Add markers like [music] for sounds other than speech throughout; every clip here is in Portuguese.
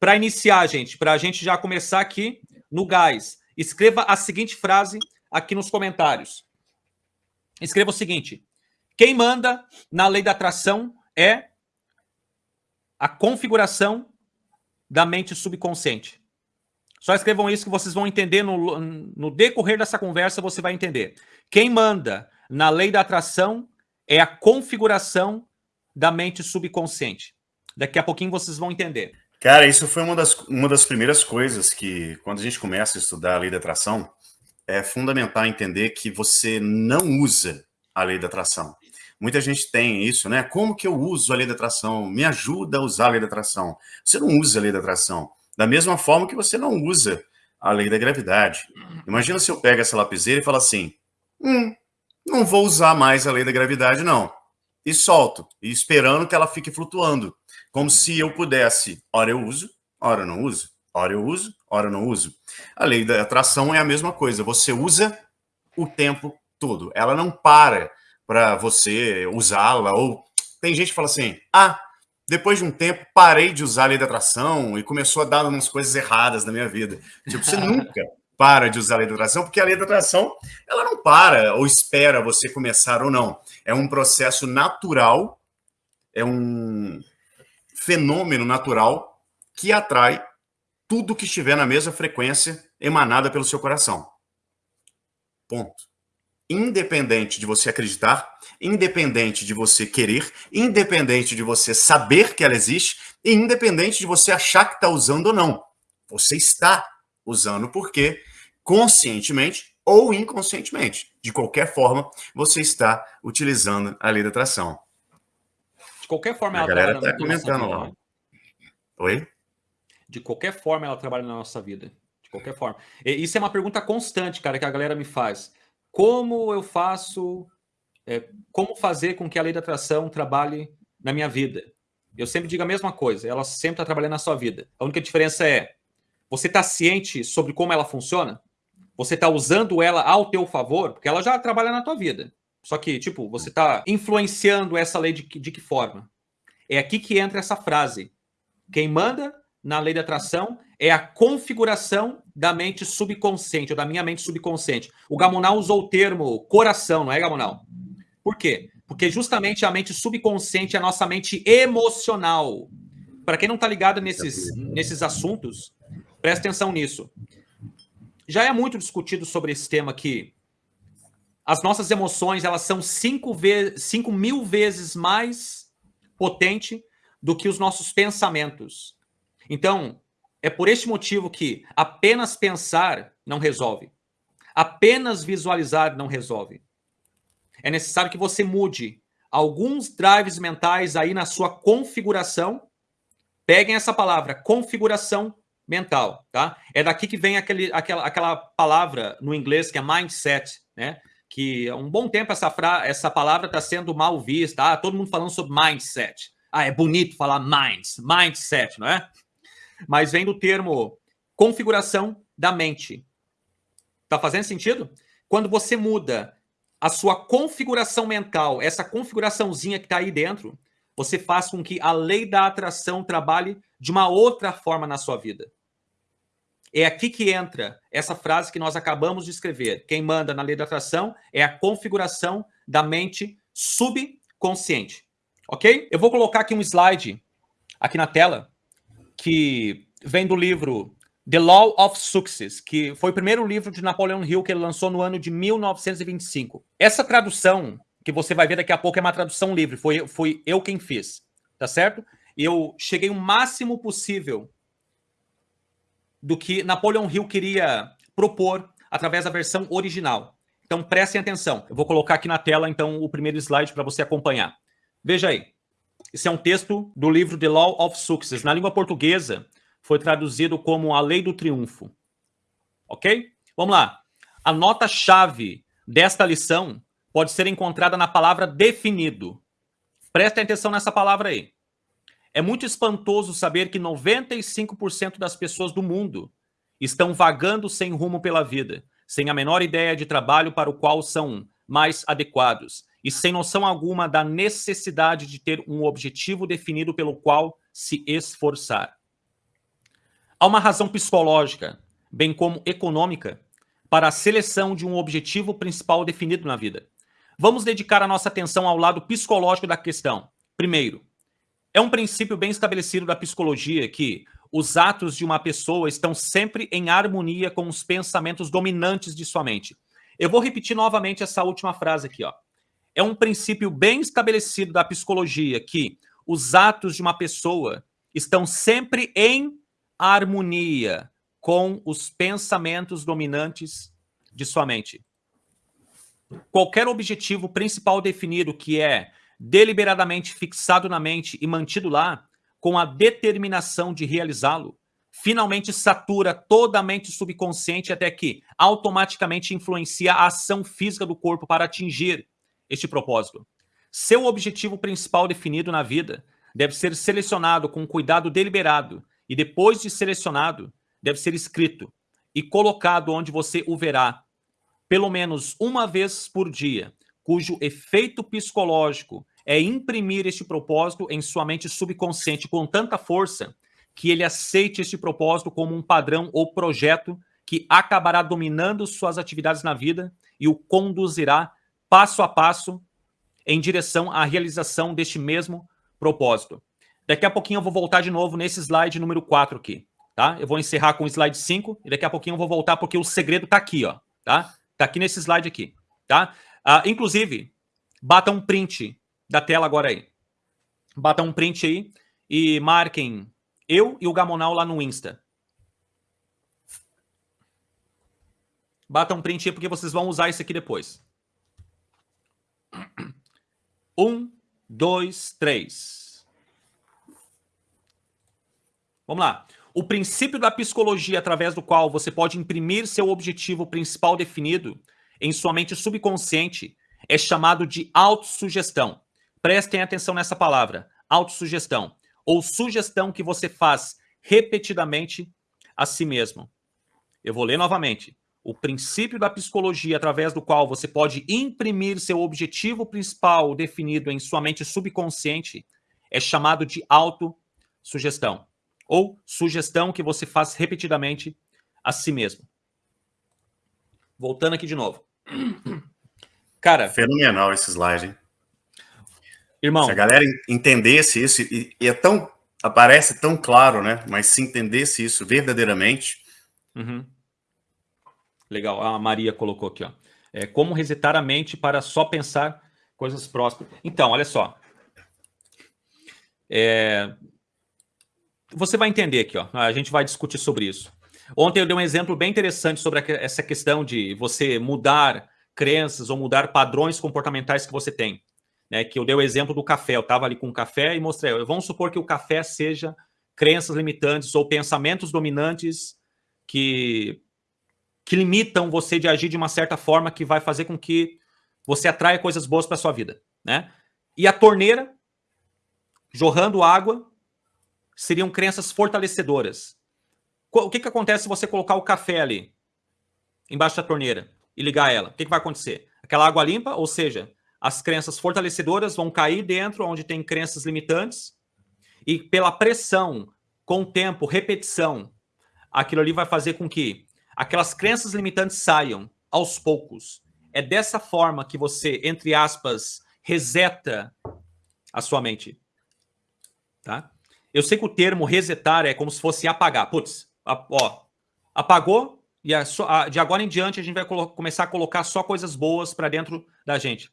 para iniciar, gente, para a gente já começar aqui no gás, escreva a seguinte frase aqui nos comentários. Escreva o seguinte: quem manda na lei da atração é a configuração da mente subconsciente. Só escrevam isso que vocês vão entender no, no decorrer dessa conversa, você vai entender. Quem manda na lei da atração é a configuração da mente subconsciente. Daqui a pouquinho vocês vão entender. Cara, isso foi uma das, uma das primeiras coisas que, quando a gente começa a estudar a lei da atração, é fundamental entender que você não usa a lei da atração. Muita gente tem isso, né? Como que eu uso a lei da atração? Me ajuda a usar a lei da atração. Você não usa a lei da atração. Da mesma forma que você não usa a lei da gravidade. Imagina se eu pego essa lapiseira e falo assim, hum, não vou usar mais a lei da gravidade, não. E solto, esperando que ela fique flutuando. Como se eu pudesse, ora eu uso, ora não uso, ora eu uso, ora não uso. A lei da atração é a mesma coisa, você usa o tempo todo. Ela não para para você usá-la. Ou tem gente que fala assim: ah, depois de um tempo parei de usar a lei da atração e começou a dar umas coisas erradas na minha vida. Tipo, você [laughs] nunca para de usar a lei da atração, porque a lei da atração ela não para ou espera você começar ou não. É um processo natural, é um fenômeno natural que atrai tudo que estiver na mesma frequência emanada pelo seu coração. Ponto independente de você acreditar, independente de você querer, independente de você saber que ela existe, e independente de você achar que está usando ou não. Você está usando porque, conscientemente ou inconscientemente, de qualquer forma, você está utilizando a lei da atração. De qualquer forma, a ela galera está comentando lá. Né? Oi? De qualquer forma, ela trabalha na nossa vida. De qualquer forma. E isso é uma pergunta constante, cara, que a galera me faz. Como eu faço, é, como fazer com que a lei da atração trabalhe na minha vida? Eu sempre digo a mesma coisa, ela sempre está trabalhando na sua vida. A única diferença é, você está ciente sobre como ela funciona? Você está usando ela ao teu favor? Porque ela já trabalha na tua vida. Só que, tipo, você está influenciando essa lei de, de que forma? É aqui que entra essa frase. Quem manda na lei da atração é a configuração da mente subconsciente, ou da minha mente subconsciente. O Gamonal usou o termo coração, não é, Gamonal? Por quê? Porque justamente a mente subconsciente é a nossa mente emocional. Para quem não está ligado nesses, nesses assuntos, presta atenção nisso. Já é muito discutido sobre esse tema aqui. As nossas emoções elas são cinco, cinco mil vezes mais potente do que os nossos pensamentos. Então, é por este motivo que apenas pensar não resolve. Apenas visualizar não resolve. É necessário que você mude alguns drives mentais aí na sua configuração. Peguem essa palavra, configuração mental, tá? É daqui que vem aquele, aquela, aquela palavra no inglês que é mindset, né? Que há um bom tempo essa, fra essa palavra está sendo mal vista. Ah, todo mundo falando sobre mindset. Ah, é bonito falar minds, mindset, não é? mas vem do termo configuração da mente. Tá fazendo sentido? Quando você muda a sua configuração mental, essa configuraçãozinha que está aí dentro, você faz com que a lei da atração trabalhe de uma outra forma na sua vida. É aqui que entra essa frase que nós acabamos de escrever. Quem manda na lei da atração é a configuração da mente subconsciente. Ok? Eu vou colocar aqui um slide aqui na tela que vem do livro The Law of Success, que foi o primeiro livro de Napoleon Hill que ele lançou no ano de 1925. Essa tradução, que você vai ver daqui a pouco, é uma tradução livre, foi, foi eu quem fiz, tá certo? Eu cheguei o máximo possível do que Napoleon Hill queria propor através da versão original. Então prestem atenção. Eu vou colocar aqui na tela então o primeiro slide para você acompanhar. Veja aí. Esse é um texto do livro The Law of Success. Na língua portuguesa, foi traduzido como A Lei do Triunfo. Ok? Vamos lá. A nota-chave desta lição pode ser encontrada na palavra definido. Prestem atenção nessa palavra aí. É muito espantoso saber que 95% das pessoas do mundo estão vagando sem rumo pela vida, sem a menor ideia de trabalho para o qual são mais adequados, e sem noção alguma da necessidade de ter um objetivo definido pelo qual se esforçar. Há uma razão psicológica, bem como econômica, para a seleção de um objetivo principal definido na vida. Vamos dedicar a nossa atenção ao lado psicológico da questão. Primeiro, é um princípio bem estabelecido da psicologia que os atos de uma pessoa estão sempre em harmonia com os pensamentos dominantes de sua mente. Eu vou repetir novamente essa última frase aqui, ó. É um princípio bem estabelecido da psicologia que os atos de uma pessoa estão sempre em harmonia com os pensamentos dominantes de sua mente. Qualquer objetivo principal definido que é deliberadamente fixado na mente e mantido lá, com a determinação de realizá-lo, finalmente satura toda a mente subconsciente até que automaticamente influencia a ação física do corpo para atingir este propósito. Seu objetivo principal definido na vida deve ser selecionado com cuidado deliberado e depois de selecionado, deve ser escrito e colocado onde você o verá, pelo menos uma vez por dia, cujo efeito psicológico é imprimir este propósito em sua mente subconsciente com tanta força que ele aceite este propósito como um padrão ou projeto que acabará dominando suas atividades na vida e o conduzirá passo a passo em direção à realização deste mesmo propósito. Daqui a pouquinho eu vou voltar de novo nesse slide número 4 aqui, tá? Eu vou encerrar com o slide 5 e daqui a pouquinho eu vou voltar porque o segredo tá aqui, ó, tá? Tá aqui nesse slide aqui, tá? Ah, inclusive, bata um print da tela agora aí. Bata um print aí e marquem eu e o Gamonal lá no Insta. Bata um print aí porque vocês vão usar isso aqui depois. [clears throat] Um, dois, três. Vamos lá. O princípio da psicologia através do qual você pode imprimir seu objetivo principal definido em sua mente subconsciente é chamado de autossugestão. Prestem atenção nessa palavra, autossugestão, ou sugestão que você faz repetidamente a si mesmo. Eu vou ler novamente. O princípio da psicologia através do qual você pode imprimir seu objetivo principal definido em sua mente subconsciente é chamado de autossugestão, ou sugestão que você faz repetidamente a si mesmo. Voltando aqui de novo. [clears throat] Cara. Fenomenal esse slide, hein? Irmão. Se a galera entendesse isso, e, e é tão. Aparece tão claro, né? Mas se entendesse isso verdadeiramente. Uhum. Legal, a Maria colocou aqui, ó. É, como resetar a mente para só pensar coisas próximas. Então, olha só. É... Você vai entender aqui, ó. A gente vai discutir sobre isso. Ontem eu dei um exemplo bem interessante sobre essa questão de você mudar crenças ou mudar padrões comportamentais que você tem né, que eu dei o exemplo do café. Eu estava ali com o café e mostrei. Vamos supor que o café seja crenças limitantes ou pensamentos dominantes que, que limitam você de agir de uma certa forma que vai fazer com que você atraia coisas boas para sua vida, né? E a torneira jorrando água seriam crenças fortalecedoras. O que, que acontece se você colocar o café ali embaixo da torneira e ligar ela? O que, que vai acontecer? Aquela água limpa, ou seja, as crenças fortalecedoras vão cair dentro onde tem crenças limitantes e pela pressão, com o tempo, repetição, aquilo ali vai fazer com que aquelas crenças limitantes saiam aos poucos. É dessa forma que você, entre aspas, reseta a sua mente. Tá? Eu sei que o termo resetar é como se fosse apagar. Putz, ó, apagou e de agora em diante a gente vai começar a colocar só coisas boas para dentro da gente.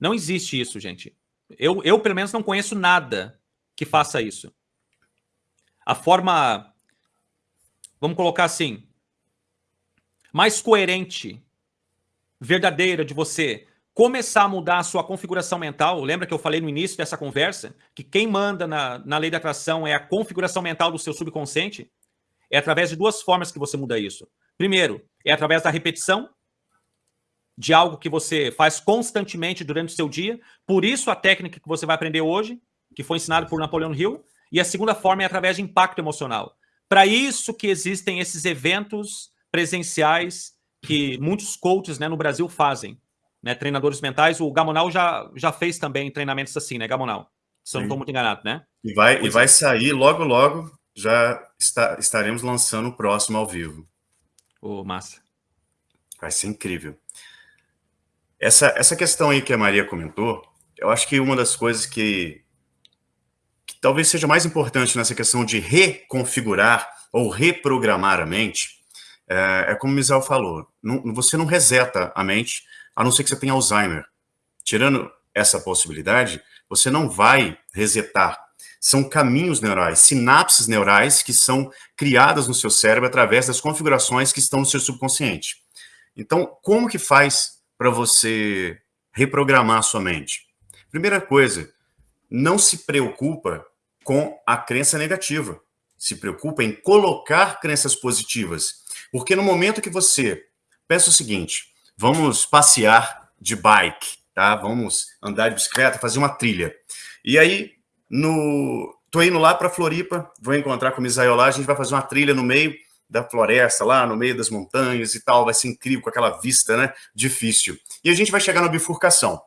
Não existe isso, gente. Eu, eu, pelo menos, não conheço nada que faça isso. A forma, vamos colocar assim, mais coerente, verdadeira de você começar a mudar a sua configuração mental. Lembra que eu falei no início dessa conversa que quem manda na, na lei da atração é a configuração mental do seu subconsciente? É através de duas formas que você muda isso. Primeiro, é através da repetição, de algo que você faz constantemente durante o seu dia. Por isso, a técnica que você vai aprender hoje, que foi ensinada por Napoleão Hill. E a segunda forma é através de impacto emocional. Para isso que existem esses eventos presenciais que muitos coaches né, no Brasil fazem. Né, treinadores mentais. O Gamonal já, já fez também treinamentos assim, né, Gamonal? Se eu não estou muito enganado, né? E vai, e vai sair logo, logo já está, estaremos lançando o próximo ao vivo. Ô, oh, massa. Vai ser incrível. Essa, essa questão aí que a Maria comentou, eu acho que uma das coisas que, que talvez seja mais importante nessa questão de reconfigurar ou reprogramar a mente, é, é como o Misael falou, não, você não reseta a mente, a não ser que você tenha Alzheimer. Tirando essa possibilidade, você não vai resetar. São caminhos neurais, sinapses neurais que são criadas no seu cérebro através das configurações que estão no seu subconsciente. Então, como que faz para você reprogramar sua mente? Primeira coisa, não se preocupa com a crença negativa. Se preocupa em colocar crenças positivas. Porque no momento que você pensa o seguinte, vamos passear de bike, tá? Vamos andar de bicicleta, fazer uma trilha. E aí, no tô indo lá para Floripa, vou encontrar com o Misael lá, a gente vai fazer uma trilha no meio da floresta, lá no meio das montanhas e tal, vai ser incrível com aquela vista, né? Difícil. E a gente vai chegar na bifurcação.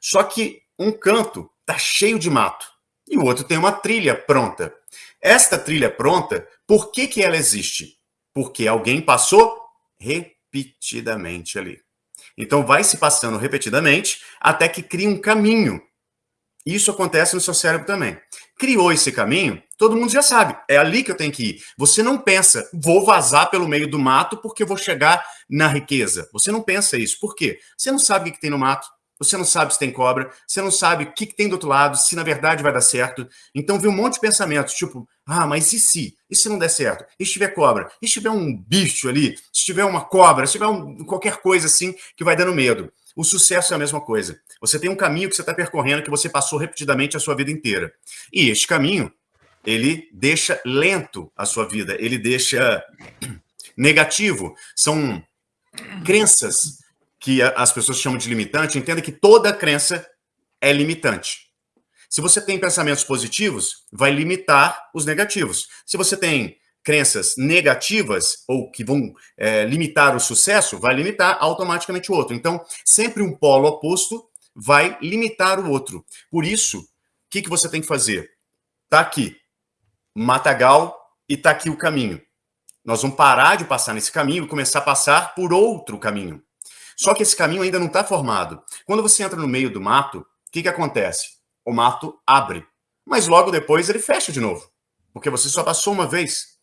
Só que um canto tá cheio de mato e o outro tem uma trilha pronta. Esta trilha pronta, por que que ela existe? porque alguém passou repetidamente ali. Então vai se passando repetidamente até que cria um caminho. Isso acontece no seu cérebro também. Criou esse caminho, todo mundo já sabe, é ali que eu tenho que ir. Você não pensa, vou vazar pelo meio do mato porque vou chegar na riqueza. Você não pensa isso. Por quê? Você não sabe o que tem no mato, você não sabe se tem cobra, você não sabe o que, tem do outro lado, se na verdade vai dar certo. Então vem um monte de pensamentos, tipo, ah, mas e se? E se não der certo? E se tiver cobra? E se tiver um bicho ali? Se tiver uma cobra? Se tiver um, qualquer coisa assim que vai dando medo? O sucesso é a mesma coisa. Você tem um caminho que você está percorrendo que você passou repetidamente a sua vida inteira. E este caminho, ele deixa lento a sua vida, ele deixa [clears throat] negativo. São crenças que as pessoas chamam de limitante, entenda que toda crença é limitante. Se você tem pensamentos positivos, vai limitar os negativos. Se você tem crenças negativas ou que vão é, limitar o sucesso, vai limitar automaticamente o outro. Então, sempre um polo oposto vai limitar o outro. Por isso, o que, que você tem que fazer? Tá aqui, matagal, e tá aqui o caminho. Nós vamos parar de passar nesse caminho e começar a passar por outro caminho. Só que esse caminho ainda não está formado. Quando você entra no meio do mato, o que, que acontece? O mato abre, mas logo depois ele fecha de novo, porque você só passou uma vez.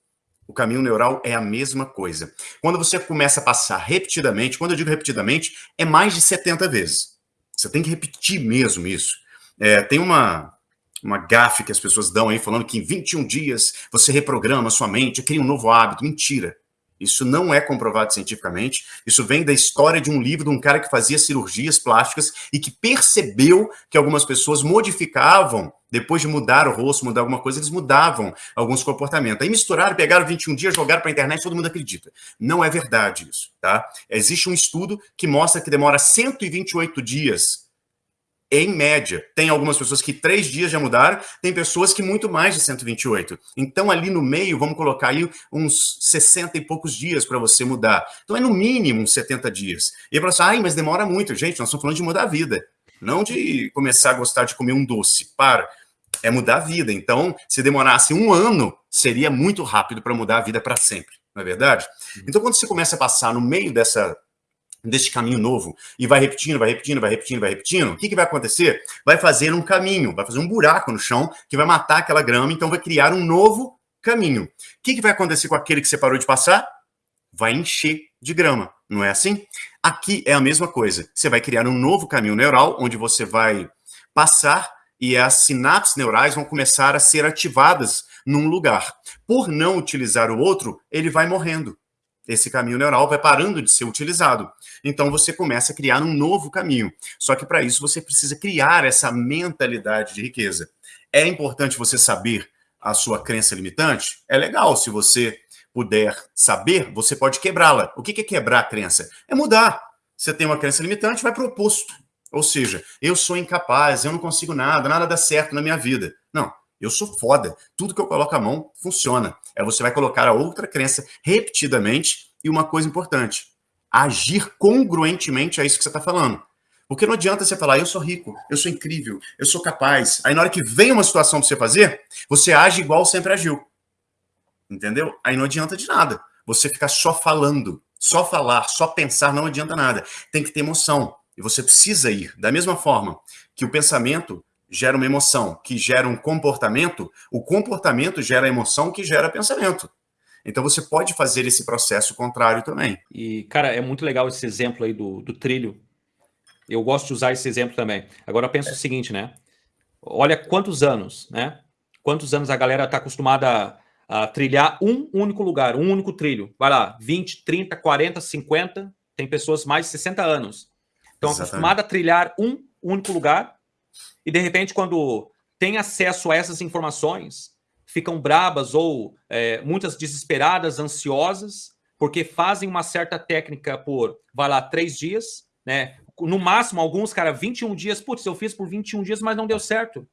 O caminho neural é a mesma coisa. Quando você começa a passar repetidamente, quando eu digo repetidamente, é mais de 70 vezes. Você tem que repetir mesmo isso. É, tem uma, uma gafe que as pessoas dão aí falando que em 21 dias você reprograma sua mente, cria um novo hábito. Mentira. Isso não é comprovado cientificamente. Isso vem da história de um livro de um cara que fazia cirurgias plásticas e que percebeu que algumas pessoas modificavam, depois de mudar o rosto, mudar alguma coisa, eles mudavam alguns comportamentos. Aí misturaram, pegaram 21 dias, jogaram para a internet, todo mundo acredita. Não é verdade isso, tá? Existe um estudo que mostra que demora 128 dias em média. Tem algumas pessoas que três dias já mudaram, tem pessoas que muito mais de 128. Então, ali no meio, vamos colocar aí uns 60 e poucos dias para você mudar. Então, é no mínimo uns 70 dias. E aí você ai, mas demora muito. Gente, nós estamos falando de mudar a vida, não de começar a gostar de comer um doce. Para. É mudar a vida. Então, se demorasse um ano, seria muito rápido para mudar a vida para sempre. Não é verdade? Então, quando você começa a passar no meio dessa deste caminho novo e vai repetindo, vai repetindo, vai repetindo, vai repetindo, o que, que vai acontecer? Vai fazer um caminho, vai fazer um buraco no chão que vai matar aquela grama, então vai criar um novo caminho. O que, que vai acontecer com aquele que você parou de passar? Vai encher de grama, não é assim? Aqui é a mesma coisa. Você vai criar um novo caminho neural onde você vai passar e as sinapses neurais vão começar a ser ativadas num lugar. Por não utilizar o outro, ele vai morrendo esse caminho neural vai parando de ser utilizado. Então você começa a criar um novo caminho. Só que para isso você precisa criar essa mentalidade de riqueza. É importante você saber a sua crença limitante? É legal se você puder saber, você pode quebrá-la. O que é quebrar a crença? É mudar. Você tem uma crença limitante, vai para o oposto. Ou seja, eu sou incapaz, eu não consigo nada, nada dá certo na minha vida. Não, eu sou foda. Tudo que eu coloco a mão funciona. É você vai colocar a outra crença repetidamente e uma coisa importante, agir congruentemente a isso que você está falando. Porque não adianta você falar, eu sou rico, eu sou incrível, eu sou capaz. Aí na hora que vem uma situação para você fazer, você age igual sempre agiu. entendeu? Aí não adianta de nada. Você ficar só falando, só falar, só pensar não adianta nada. Tem que ter emoção. E você precisa ir. Da mesma forma que o pensamento gera uma emoção, que gera um comportamento, o comportamento gera emoção, que gera pensamento. Então você pode fazer esse processo contrário também. E, cara, é muito legal esse exemplo aí do, do trilho. Eu gosto de usar esse exemplo também. Agora pensa é. o seguinte, né? Olha quantos anos, né? Quantos anos a galera está acostumada a, a, trilhar um único lugar, um único trilho. Vai lá, 20, 30, 40, 50, tem pessoas mais de 60 anos. Estão acostumadas a trilhar um único lugar e, de repente, quando tem acesso a essas informações, ficam brabas ou é, muitas desesperadas, ansiosas, porque fazem uma certa técnica por, vai lá, três dias, né? No máximo, alguns, cara, 21 dias. Putz, eu fiz por 21 dias, mas não deu certo.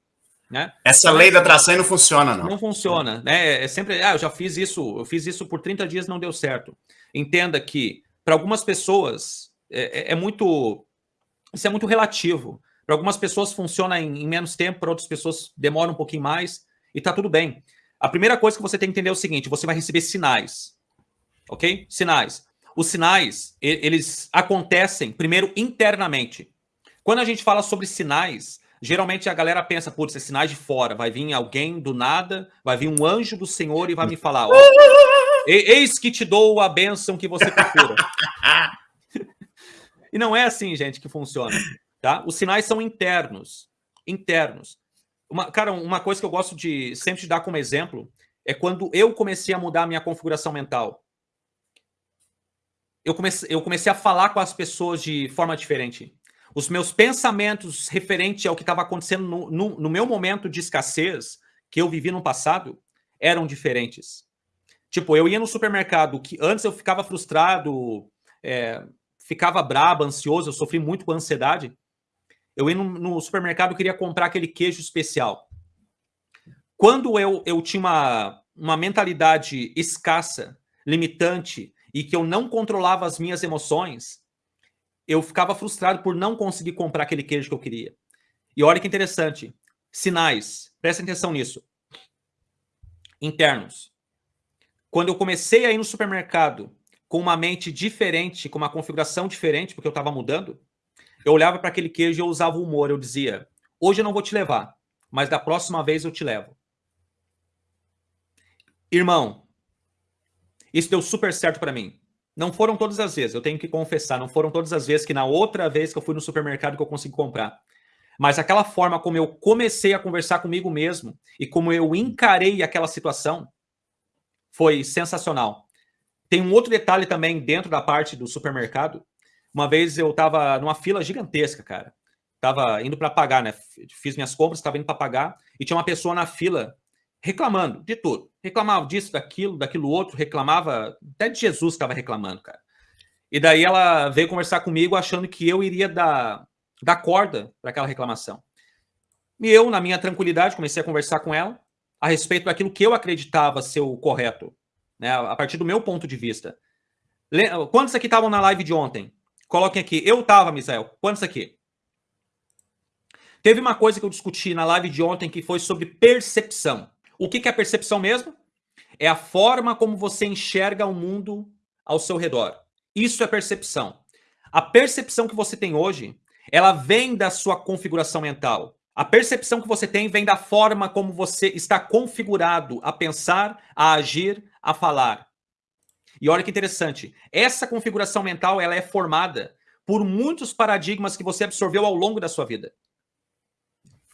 Né? Essa lei da atração não funciona, não. Não funciona, né? É sempre, ah, eu já fiz isso, eu fiz isso por 30 dias, não deu certo. Entenda que, para algumas pessoas, é, é, é, muito. Isso é muito relativo. Para algumas pessoas funciona em, em menos tempo, para outras pessoas demora um pouquinho mais e tá tudo bem. A primeira coisa que você tem que entender é o seguinte: você vai receber sinais. Ok? Sinais. Os sinais, eles acontecem primeiro internamente. Quando a gente fala sobre sinais, geralmente a galera pensa, putz, é sinais de fora. Vai vir alguém do nada, vai vir um anjo do Senhor e vai me falar: eis que te dou a bênção que você procura. [laughs] e não é assim, gente, que funciona. Tá? Os sinais são internos. Internos. Uma, cara, uma coisa que eu gosto de sempre de dar como exemplo é quando eu comecei a mudar a minha configuração mental. Eu comecei, eu comecei a falar com as pessoas de forma diferente. Os meus pensamentos referente ao que estava acontecendo no, no, no, meu momento de escassez que eu vivi no passado eram diferentes. Tipo, eu ia no supermercado, que antes eu ficava frustrado, é, ficava brabo, ansioso, eu sofri muito com ansiedade. Eu ia no, no supermercado, queria comprar aquele queijo especial. Quando eu, eu tinha uma, uma mentalidade escassa, limitante, e que eu não controlava as minhas emoções, eu ficava frustrado por não conseguir comprar aquele queijo que eu queria. E olha que interessante, sinais, prestem atenção nisso. Internos. Quando eu comecei a ir no supermercado com uma mente diferente, com uma configuração diferente, porque eu estava mudando, eu olhava para aquele queijo e eu usava o humor. Eu dizia: hoje eu não vou te levar, mas da próxima vez eu te levo. Irmão, isso deu super certo para mim. Não foram todas as vezes, eu tenho que confessar, não foram todas as vezes que na outra vez que eu fui no supermercado que eu consegui comprar. Mas aquela forma como eu comecei a conversar comigo mesmo e como eu encarei aquela situação foi sensacional. Tem um outro detalhe também dentro da parte do supermercado uma vez eu tava numa fila gigantesca, cara. Tava indo para pagar, né? Fiz minhas compras, estava indo para pagar e tinha uma pessoa na fila reclamando de tudo. Reclamava disso, daquilo, daquilo outro, reclamava, até de Jesus estava reclamando, cara. E daí ela veio conversar comigo achando que eu iria dar, dar corda para aquela reclamação. E eu, na minha tranquilidade, comecei a conversar com ela a respeito daquilo que eu acreditava ser o correto, né? A partir do meu ponto de vista. Quantos aqui estavam na live de ontem? Coloquem aqui. Eu tava, Misael. Quantos aqui? Teve uma coisa que eu discuti na live de ontem que foi sobre percepção. O que, é percepção mesmo? É a forma como você enxerga o mundo ao seu redor. Isso é percepção. A percepção que você tem hoje, ela vem da sua configuração mental. A percepção que você tem vem da forma como você está configurado a pensar, a agir, a falar. E olha que interessante, essa configuração mental ela é formada por muitos paradigmas que você absorveu ao longo da sua vida.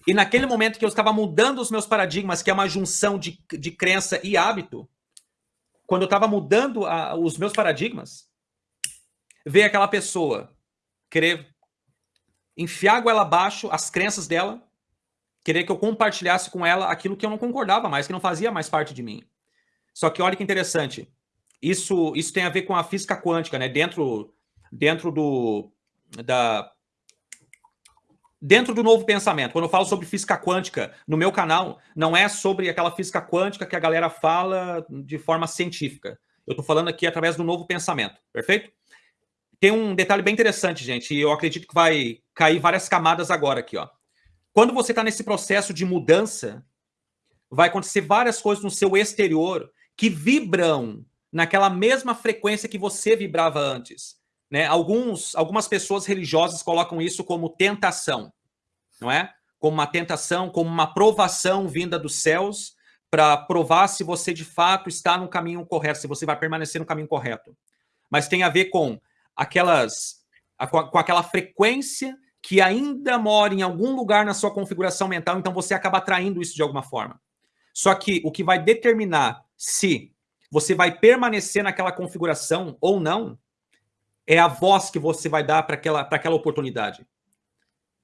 E naquele momento que eu estava mudando os meus paradigmas, que é uma junção de, de crença e hábito, quando eu estava mudando a, os meus paradigmas, veio aquela pessoa querer enfiar a goela abaixo as crenças dela, querer que eu compartilhasse com ela aquilo que eu não concordava mais, que não fazia mais parte de mim. Só que olha que interessante, isso, isso tem a ver com a física quântica, né? Dentro, dentro do da dentro do novo pensamento. Quando eu falo sobre física quântica no meu canal, não é sobre aquela física quântica que a galera fala de forma científica. Eu estou falando aqui através do novo pensamento, perfeito? Tem um detalhe bem interessante, gente, e eu acredito que vai cair várias camadas agora aqui, ó. Quando você está nesse processo de mudança, vai acontecer várias coisas no seu exterior que vibram naquela mesma frequência que você vibrava antes. Né? Alguns, algumas pessoas religiosas colocam isso como tentação, não é? Como uma tentação, como uma provação vinda dos céus para provar se você de fato está no caminho correto, se você vai permanecer no caminho correto. Mas tem a ver com aquelas, com aquela frequência que ainda mora em algum lugar na sua configuração mental, então você acaba atraindo isso de alguma forma. Só que o que vai determinar se você vai permanecer naquela configuração ou não é a voz que você vai dar para aquela, aquela oportunidade.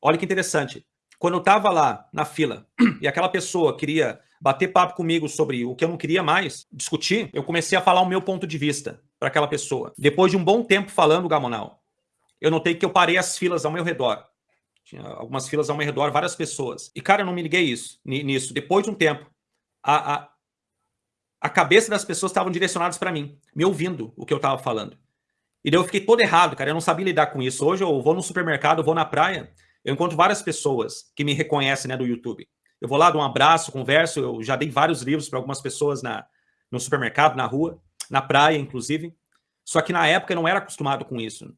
Olha que interessante. Quando eu estava lá na fila e aquela pessoa queria bater papo comigo sobre o que eu não queria mais discutir, eu comecei a falar o meu ponto de vista para aquela pessoa. Depois de um bom tempo falando, Gamonal, eu notei que eu parei as filas ao meu redor. Tinha algumas filas ao meu redor, várias pessoas. E, cara, eu não me liguei isso, nisso. Depois de um tempo, a, a, a cabeça das pessoas estavam direcionadas para mim, me ouvindo o que eu estava falando. E daí eu fiquei todo errado, cara. Eu não sabia lidar com isso. Hoje eu vou no supermercado, vou na praia, eu encontro várias pessoas que me reconhecem né, do YouTube. Eu vou lá, dou um abraço, converso. Eu já dei vários livros para algumas pessoas na, no supermercado, na rua, na praia, inclusive. Só que na época eu não era acostumado com isso.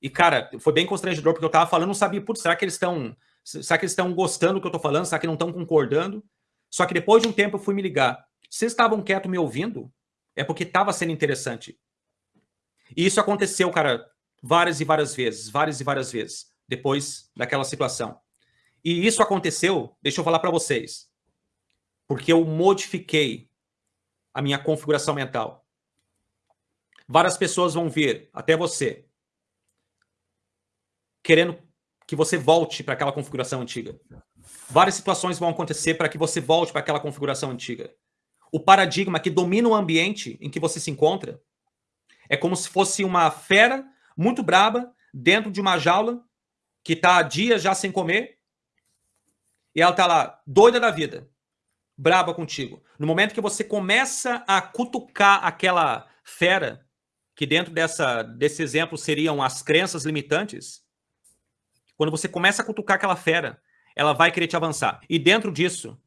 E, cara, foi bem constrangedor, porque eu tava falando, não sabia, putz, será que eles estão. Será que eles estão gostando do que eu tô falando? Será que não estão concordando? Só que depois de um tempo eu fui me ligar. Vocês estavam quietos me ouvindo? É porque estava sendo interessante. E isso aconteceu, cara, várias e várias vezes, várias e várias vezes, depois daquela situação. E isso aconteceu, deixa eu falar para vocês, porque eu modifiquei a minha configuração mental. Várias pessoas vão vir, até você, querendo que você volte para aquela configuração antiga. Várias situações vão acontecer para que você volte para aquela configuração antiga. O paradigma que domina o ambiente em que você se encontra é como se fosse uma fera muito braba dentro de uma jaula que está há dias já sem comer e ela está lá doida da vida, braba contigo. No momento que você começa a cutucar aquela fera, que dentro dessa, desse exemplo seriam as crenças limitantes, quando você começa a cutucar aquela fera, ela vai querer te avançar. E dentro disso,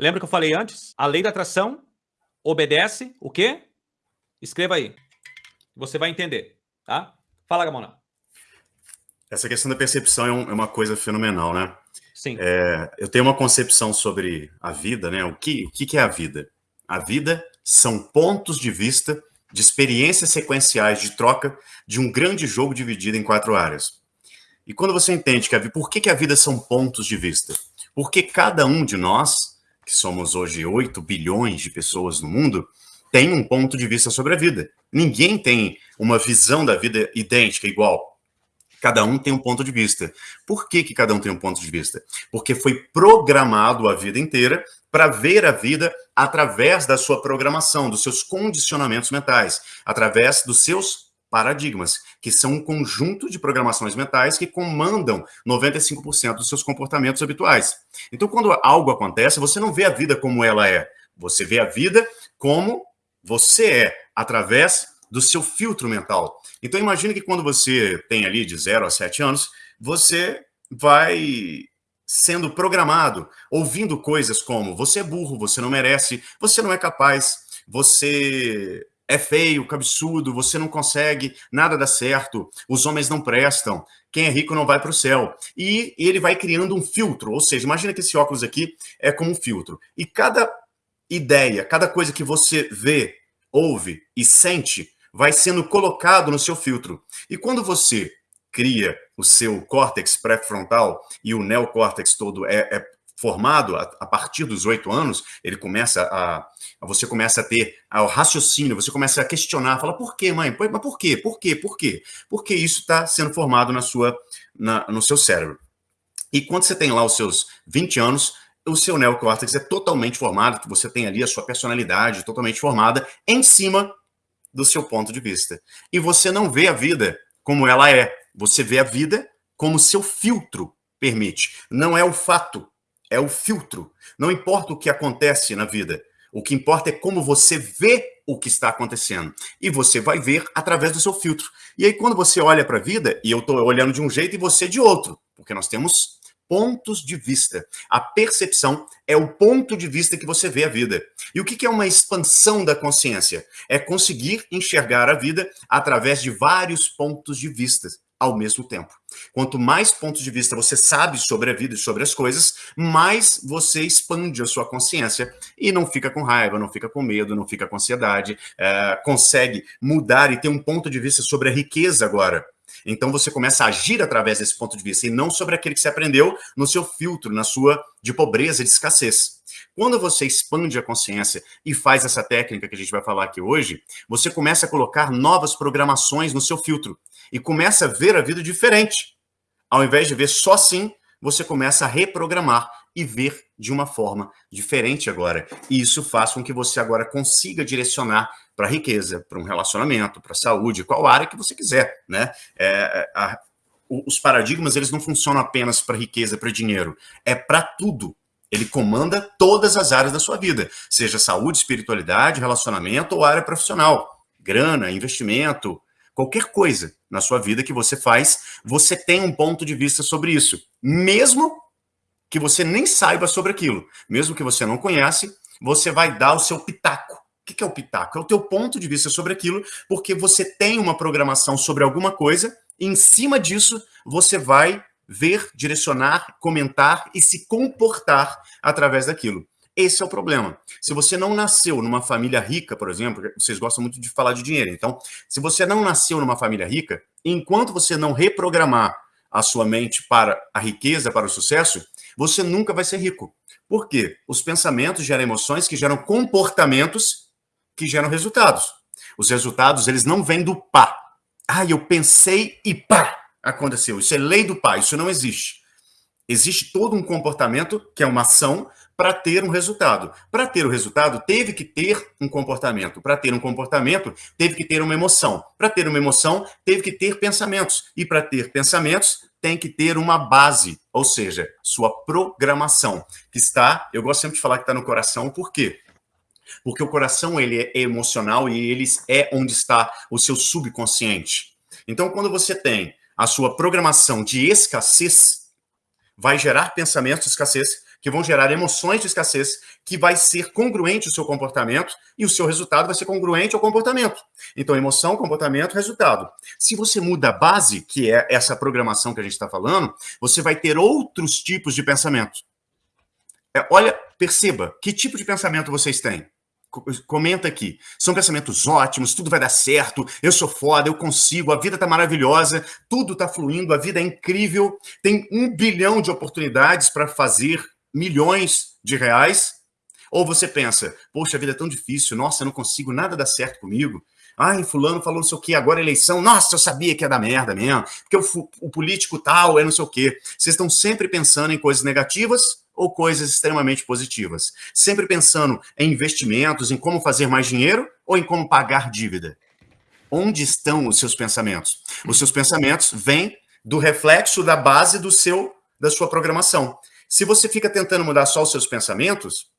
lembra que eu falei antes? A lei da atração obedece o quê? Escreva aí. Você vai entender, tá? Fala, Gamona. Essa questão da percepção é, um, é uma coisa fenomenal, né? Sim. É, eu tenho uma concepção sobre a vida, né? O que, o que é a vida? A vida são pontos de vista de experiências sequenciais de troca de um grande jogo dividido em quatro áreas. E quando você entende que a vida, por que, que a vida são pontos de vista? Porque cada um de nós, que somos hoje 8 bilhões de pessoas no mundo, tem um ponto de vista sobre a vida. Ninguém tem uma visão da vida idêntica, igual. Cada um tem um ponto de vista. Por que, que cada um tem um ponto de vista? Porque foi programado a vida inteira para ver a vida através da sua programação, dos seus condicionamentos mentais, através dos seus paradigmas, que são um conjunto de programações mentais que comandam 95% dos seus comportamentos habituais. Então, quando algo acontece, você não vê a vida como ela é, você vê a vida como você é, através do seu filtro mental. Então, imagine que quando você tem ali de 0 a 7 anos, você vai sendo programado, ouvindo coisas como você é burro, você não merece, você não é capaz, você é feio, cabeçudo, você não consegue, nada dá certo, os homens não prestam, quem é rico não vai para o céu. E ele vai criando um filtro, ou seja, imagina que esse óculos aqui é como um filtro. E cada ideia, cada coisa que você vê, ouve e sente, vai sendo colocado no seu filtro. E quando você cria o seu córtex pré-frontal e o neocórtex todo é, é formado a, a, partir dos oito anos, ele começa a, você começa a ter o raciocínio, você começa a questionar, fala, por que, mãe? Mas por quê? Por quê? Por quê? Porque isso está sendo formado na sua, na, no seu cérebro. E quando você tem lá os seus 20 anos, o seu neocórtex é totalmente formado, você tem ali a sua personalidade totalmente formada em cima do seu ponto de vista. E você não vê a vida como ela é, você vê a vida como seu filtro permite. Não é o fato, é o filtro. Não importa o que acontece na vida, o que importa é como você vê o que está acontecendo. E você vai ver através do seu filtro. E aí, quando você olha para a vida, e eu estou olhando de um jeito e você de outro, porque nós temos pontos de vista. A percepção é o ponto de vista que você vê a vida. E o que é uma expansão da consciência? É conseguir enxergar a vida através de vários pontos de vista ao mesmo tempo. Quanto mais pontos de vista você sabe sobre a vida e sobre as coisas, mais você expande a sua consciência e não fica com raiva, não fica com medo, não fica com ansiedade, é, consegue mudar e ter um ponto de vista sobre a riqueza agora. Então você começa a agir através desse ponto de vista e não sobre aquele que você aprendeu no seu filtro, na sua de pobreza, de escassez. Quando você expande a consciência e faz essa técnica que a gente vai falar aqui hoje, você começa a colocar novas programações no seu filtro e começa a ver a vida diferente. Ao invés de ver só assim, você começa a reprogramar e ver de uma forma diferente agora. E isso faz com que você agora consiga direcionar para a riqueza, para um relacionamento, para a saúde, qual área que você quiser, né? É, é a, os paradigmas, eles não funcionam apenas para riqueza, para dinheiro. É para tudo. Ele comanda todas as áreas da sua vida, seja saúde, espiritualidade, relacionamento ou área profissional. Grana, investimento, qualquer coisa na sua vida que você faz, você tem um ponto de vista sobre isso. Mesmo que você nem saiba sobre aquilo, mesmo que você não conhece, você vai dar o seu pitaco. O que é o pitaco? É o teu ponto de vista sobre aquilo, porque você tem uma programação sobre alguma coisa, e em cima disso você vai ver, direcionar, comentar e se comportar através daquilo. Esse é o problema. Se você não nasceu numa família rica, por exemplo, vocês gostam muito de falar de dinheiro, então, se você não nasceu numa família rica, enquanto você não reprogramar a sua mente para a riqueza, para o sucesso, você nunca vai ser rico. Por quê? Os pensamentos geram emoções que geram comportamentos que geram resultados. Os resultados, eles não vêm do pá. Ah, eu pensei e pá, aconteceu. Isso é lei do pá, isso não existe. Existe todo um comportamento, que é uma ação, para ter um resultado. Para ter o resultado, teve que ter um comportamento. Para ter um comportamento, teve que ter uma emoção. Para ter uma emoção, teve que ter pensamentos. E para ter pensamentos, tem que ter uma base, ou seja, sua programação, que está, eu gosto sempre de falar que está no coração, por quê? Porque o coração ele é emocional e ele é onde está o seu subconsciente. Então, quando você tem a sua programação de escassez, vai gerar pensamentos de escassez, que vão gerar emoções de escassez, que vai ser congruente o seu comportamento e o seu resultado vai ser congruente ao comportamento. Então, emoção, comportamento, resultado. Se você muda a base, que é essa programação que a gente está falando, você vai ter outros tipos de pensamento. É, olha, perceba, que tipo de pensamento vocês têm? Comenta aqui. São pensamentos ótimos, tudo vai dar certo, eu sou foda, eu consigo, a vida tá maravilhosa, tudo tá fluindo, a vida é incrível, tem um bilhão de oportunidades para fazer milhões de reais, ou você pensa, poxa, a vida é tão difícil, nossa, eu não consigo nada dar certo comigo. Ai, fulano falou não sei o quê, agora eleição, nossa, eu sabia que ia dar merda mesmo, porque o, o político tal é não sei o quê. Vocês estão sempre pensando em coisas negativas ou coisas extremamente positivas? Sempre pensando em investimentos, em como fazer mais dinheiro ou em como pagar dívida? Onde estão os seus pensamentos? Os seus pensamentos vêm do reflexo da base do seu da sua programação. Se você fica tentando mudar só os seus pensamentos,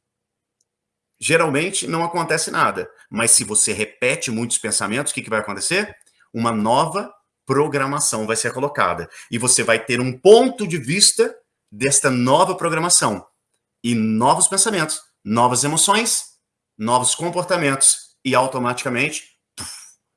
geralmente não acontece nada. Mas se você repete muitos pensamentos, o que, que vai acontecer? Uma nova programação vai ser colocada. E você vai ter um ponto de vista desta nova programação. E novos pensamentos, novas emoções, novos comportamentos. E automaticamente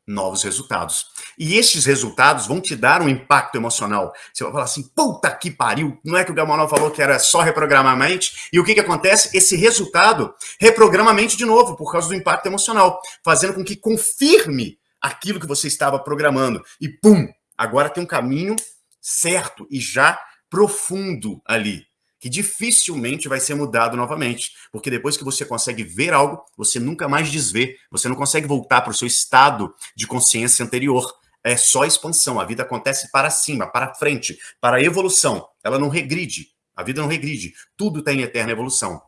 novos resultados. E estes resultados vão te dar um impacto emocional. Você vai falar assim, puta que pariu, não é que o Gamonal falou que era só reprogramar a mente? E o que que acontece? Esse resultado reprograma a mente de novo, por causa do impacto emocional, fazendo com que confirme aquilo que você estava programando. E pum, agora tem um caminho certo e já profundo ali que dificilmente vai ser mudado novamente, porque depois que você consegue ver algo, você nunca mais desvê, você não consegue voltar para o seu estado de consciência anterior. É só expansão, a vida acontece para cima, para frente, para a evolução. Ela não regride, a vida não regride, tudo está em eterna evolução.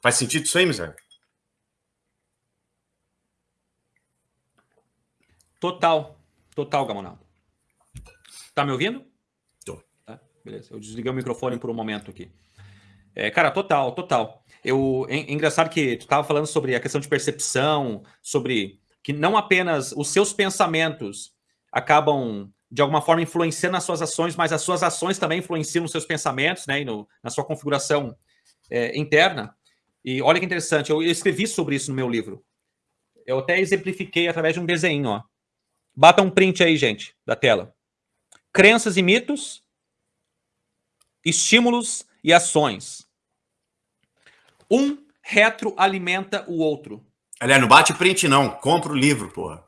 Faz sentido isso aí, miséria? Total, total, Gamonal. Tá me ouvindo? Beleza, eu desliguei o microfone por um momento aqui. É, cara, total, total. Eu, é, é engraçado que tu estava falando sobre a questão de percepção, sobre que não apenas os seus pensamentos acabam de alguma forma influenciando as suas ações, mas as suas ações também influenciam nos seus pensamentos, né, e no, na sua configuração é, interna. E olha que interessante, eu escrevi sobre isso no meu livro. Eu até exemplifiquei através de um desenho, ó. Bata um print aí, gente, da tela. Crenças e mitos, estímulos e ações. Um retroalimenta o outro. Aliás, não bate print não, compra o livro, porra.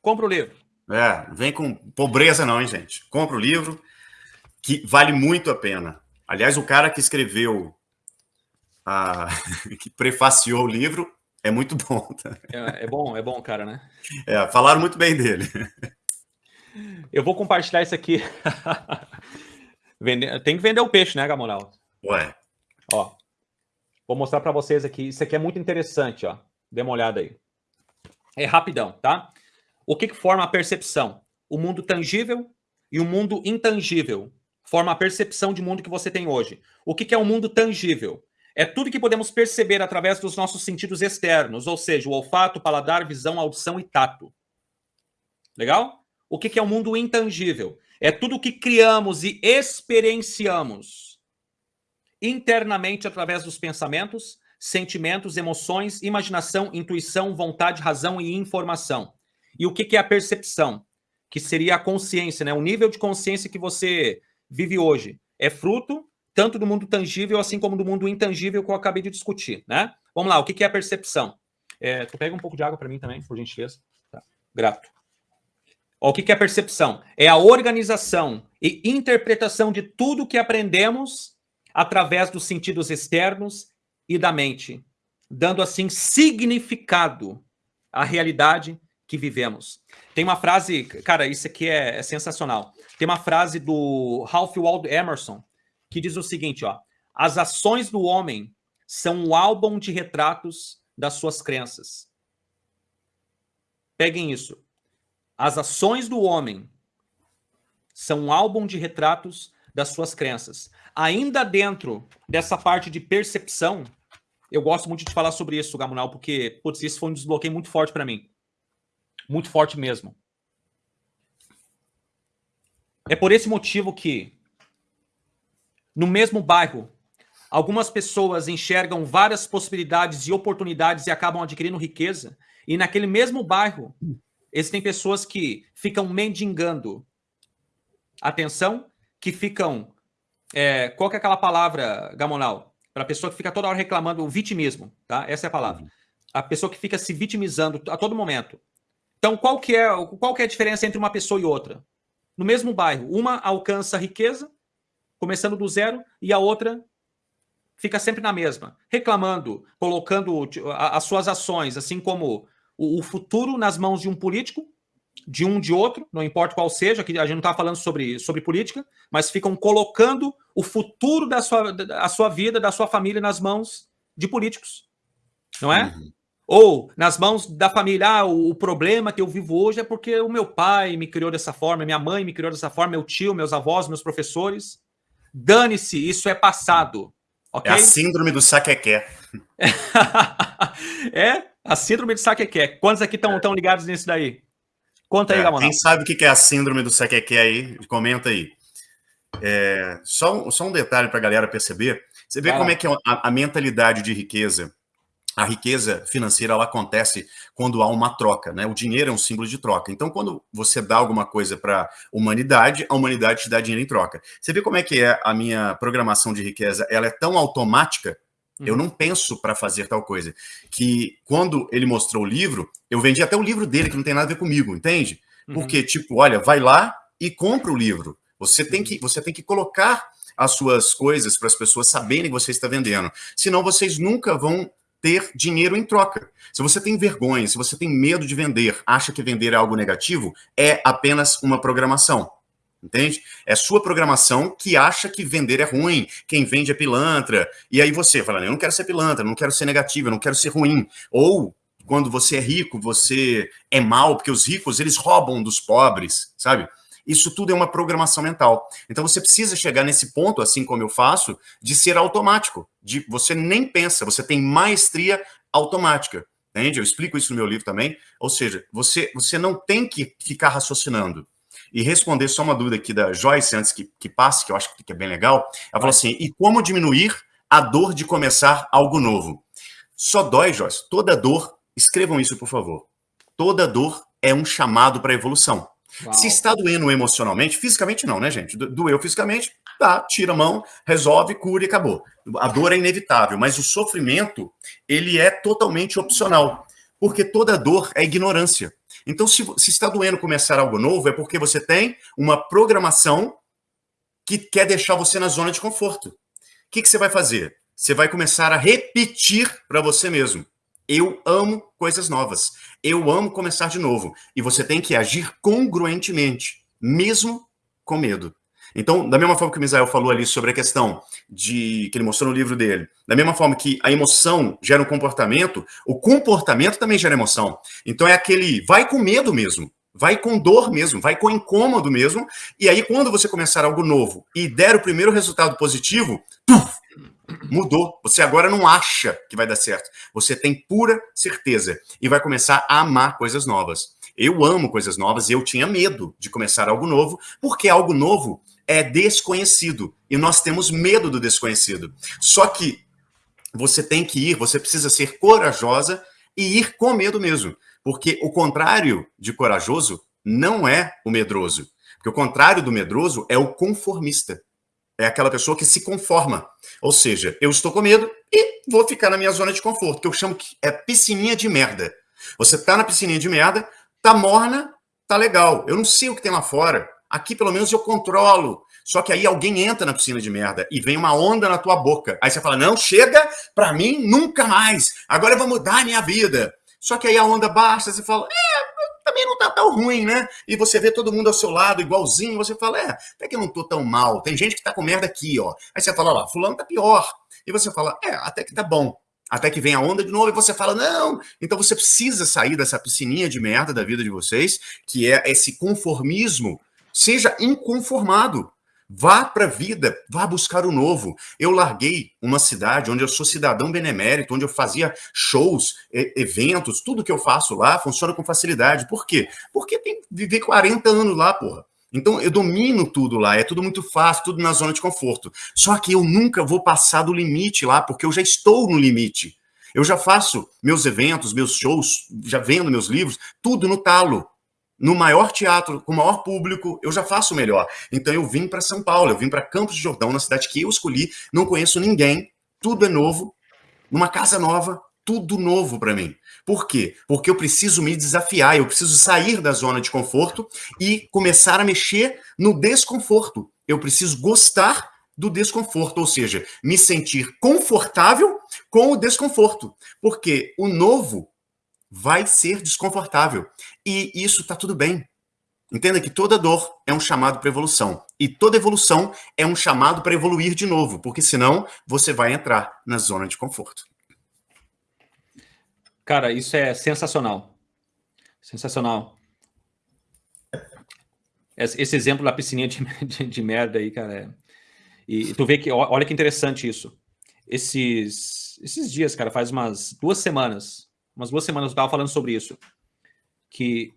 Compra o livro. É, vem com pobreza não, hein, gente. Compra o livro, que vale muito a pena. Aliás, o cara que escreveu, a... [laughs] que prefaciou o livro, é muito bom. Tá? É, é, bom, é bom, cara, né? É, falaram muito bem dele. Eu vou compartilhar isso aqui. [laughs] Tem que vender o peixe, né, Gamonal? Ué. Ó, vou mostrar para vocês aqui. Isso aqui é muito interessante, ó. Dê uma olhada aí. É rapidão, tá? O que, que forma a percepção? O mundo tangível e o mundo intangível. Forma a percepção de mundo que você tem hoje. O que, que é o um mundo tangível? É tudo que podemos perceber através dos nossos sentidos externos, ou seja, o olfato, paladar, visão, audição e tato. Legal? O que é o um mundo intangível? É tudo que criamos e experienciamos internamente através dos pensamentos, sentimentos, emoções, imaginação, intuição, vontade, razão e informação. E o que é a percepção? Que seria a consciência, né? o nível de consciência que você vive hoje. É fruto tanto do mundo tangível, assim como do mundo intangível que eu acabei de discutir, né? Vamos lá, o que é a percepção? É, tu pega um pouco de água para mim também, por gentileza. Tá. Grato. O que é percepção? É a organização e interpretação de tudo que aprendemos através dos sentidos externos e da mente, dando assim significado à realidade que vivemos. Tem uma frase, cara, isso aqui é, é sensacional. Tem uma frase do Ralph Waldo Emerson, que diz o seguinte, ó, as ações do homem são o álbum de retratos das suas crenças. Peguem isso. As ações do homem são um álbum de retratos das suas crenças. Ainda dentro dessa parte de percepção, eu gosto muito de falar sobre isso, Gamunal, porque, putz, isso foi um desbloqueio muito forte para mim. Muito forte mesmo. É por esse motivo que no mesmo bairro, algumas pessoas enxergam várias possibilidades e oportunidades e acabam adquirindo riqueza. E naquele mesmo bairro, existem pessoas que ficam mendigando atenção, que ficam... É, qual que é aquela palavra, Gamonal? Para a pessoa que fica toda hora reclamando, o vitimismo, tá? Essa é a palavra. A pessoa que fica se vitimizando a todo momento. Então, qual que é, qual que é a diferença entre uma pessoa e outra? No mesmo bairro, uma alcança riqueza começando do zero, e a outra fica sempre na mesma, reclamando, colocando as suas ações, assim como o, futuro nas mãos de um político, de um de outro, não importa qual seja, que a gente não está falando sobre, sobre política, mas ficam colocando o futuro da sua, da sua vida, da sua família nas mãos de políticos, não é? Uhum. Ou nas mãos da família, ah, o, o, problema que eu vivo hoje é porque o meu pai me criou dessa forma, minha mãe me criou dessa forma, meu tio, meus avós, meus professores. Dane-se, isso é passado. Okay? É a síndrome do saquequé. [laughs] é a síndrome do saquequé. Quantos aqui estão é. ligados nisso daí? Conta aí, é, Quem sabe o que é a síndrome do saquequé aí, comenta aí. É, só, só um detalhe para a galera perceber. Você vê como é que é a, a mentalidade de riqueza a riqueza financeira ela acontece quando há uma troca, né? O dinheiro é um símbolo de troca. Então, quando você dá alguma coisa para a humanidade, a humanidade te dá dinheiro em troca. Você vê como é que é a minha programação de riqueza? Ela é tão automática, uhum. eu não penso para fazer tal coisa, que quando ele mostrou o livro, eu vendi até o livro dele, que não tem nada a ver comigo, entende? Uhum. Porque, tipo, olha, vai lá e compra o livro. Você tem que, você tem que colocar as suas coisas para as pessoas saberem que você está vendendo. Senão vocês nunca vão ter dinheiro em troca. Se você tem vergonha, se você tem medo de vender, acha que vender é algo negativo, é apenas uma programação. Entende? É sua programação que acha que vender é ruim, quem vende é pilantra. E aí você fala, eu não quero ser pilantra, não quero ser negativo, eu não quero ser ruim. Ou quando você é rico, você é mal, porque os ricos, eles roubam dos pobres, sabe? Isso tudo é uma programação mental. Então você precisa chegar nesse ponto, assim como eu faço, de ser automático. De você nem pensa, você tem maestria automática. Entende? Eu explico isso no meu livro também. Ou seja, você, você não tem que ficar raciocinando. E responder só uma dúvida aqui da Joyce, antes que, que passe, que eu acho que é bem legal. Ela falou assim, e como diminuir a dor de começar algo novo? Só dói, Joyce. Toda dor, escrevam isso, por favor. Toda dor é um chamado para evolução. Uau. Se está doendo emocionalmente, fisicamente não, né, gente? Doeu fisicamente, tá, tira a mão, resolve, cura e acabou. A dor é inevitável, mas o sofrimento, ele é totalmente opcional, porque toda dor é ignorância. Então, se, se está doendo começar algo novo, é porque você tem uma programação que quer deixar você na zona de conforto. O que, que você vai fazer? Você vai começar a repetir para você mesmo. Eu amo coisas novas. Eu amo começar de novo. E você tem que agir congruentemente, mesmo com medo. Então, da mesma forma que o Misael falou ali sobre a questão de que ele mostrou no livro dele, da mesma forma que a emoção gera um comportamento, o comportamento também gera emoção. Então é aquele vai com medo mesmo, vai com dor mesmo, vai com incômodo mesmo, e aí quando você começar algo novo e der o primeiro resultado positivo, tuf, Mudou. Você agora não acha que vai dar certo. Você tem pura certeza e vai começar a amar coisas novas. Eu amo coisas novas e eu tinha medo de começar algo novo, porque algo novo é desconhecido e nós temos medo do desconhecido. Só que você tem que ir, você precisa ser corajosa e ir com medo mesmo, porque o contrário de corajoso não é o medroso. Porque o contrário do medroso é o conformista é aquela pessoa que se conforma. Ou seja, eu estou com medo e vou ficar na minha zona de conforto, que eu chamo que é piscininha de merda. Você tá na piscininha de merda, tá morna, tá legal. Eu não sei o que tem lá fora. Aqui, pelo menos, eu controlo. Só que aí alguém entra na piscina de merda e vem uma onda na tua boca. Aí você fala, não, chega pra mim nunca mais. Agora eu vou mudar a minha vida. Só que aí a onda baixa, você fala, é, também não tá tão ruim, né? E você vê todo mundo ao seu lado igualzinho, você fala, é, até que eu não tô tão mal. Tem gente que tá com merda aqui, ó. Aí você fala, lá, fulano tá pior. E você fala, é, até que tá bom. Até que vem a onda de novo e você fala, não. Então você precisa sair dessa piscininha de merda da vida de vocês, que é esse conformismo. Seja inconformado. Vá para a vida, vá buscar o novo. Eu larguei uma cidade onde eu sou cidadão benemérito, onde eu fazia shows, eventos, tudo que eu faço lá funciona com facilidade. Por quê? Porque tem viver 40 anos lá, porra. Então eu domino tudo lá, é tudo muito fácil, tudo na zona de conforto. Só que eu nunca vou passar do limite lá, porque eu já estou no limite. Eu já faço meus eventos, meus shows, já vendo meus livros, tudo no talo no maior teatro, com o maior público, eu já faço melhor. Então eu vim para São Paulo, eu vim para Campos de Jordão, na cidade que eu escolhi, não conheço ninguém, tudo é novo, numa casa nova, tudo novo para mim. Por quê? Porque eu preciso me desafiar, eu preciso sair da zona de conforto e começar a mexer no desconforto. Eu preciso gostar do desconforto, ou seja, me sentir confortável com o desconforto. Porque o novo vai ser desconfortável. E isso está tudo bem. Entenda que toda dor é um chamado para evolução. E toda evolução é um chamado para evoluir de novo, porque senão você vai entrar na zona de conforto. Cara, isso é sensacional. Sensacional. Esse exemplo da piscininha de, [laughs] de, de merda aí, cara. É... E tu vê que, olha que interessante isso. Esses, esses dias, cara, faz umas duas semanas, umas duas semanas eu estava falando sobre isso. Que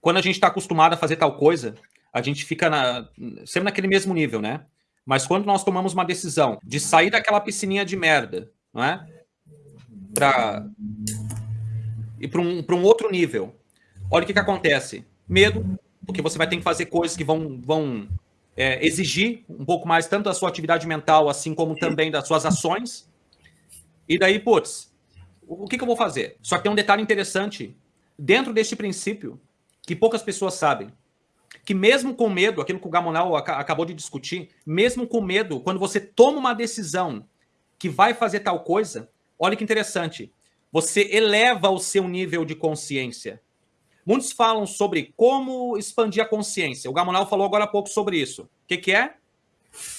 quando a gente está acostumado a fazer tal coisa, a gente fica na, sempre naquele mesmo nível, né? Mas quando nós tomamos uma decisão de sair daquela piscininha de merda, não é? Para ir para um, um outro nível. Olha o que, que acontece. Medo, porque você vai ter que fazer coisas que vão, vão é, exigir um pouco mais tanto da sua atividade mental, assim como também das suas ações. E daí, putz, o que, que eu vou fazer? Só que tem um detalhe interessante dentro deste princípio que poucas pessoas sabem. Que mesmo com medo, aquilo que o Gamonal acabou de discutir, mesmo com medo, quando você toma uma decisão que vai fazer tal coisa, olha que interessante, você eleva o seu nível de consciência. Muitos falam sobre como expandir a consciência. O Gamonal falou agora há pouco sobre isso. O que, que é?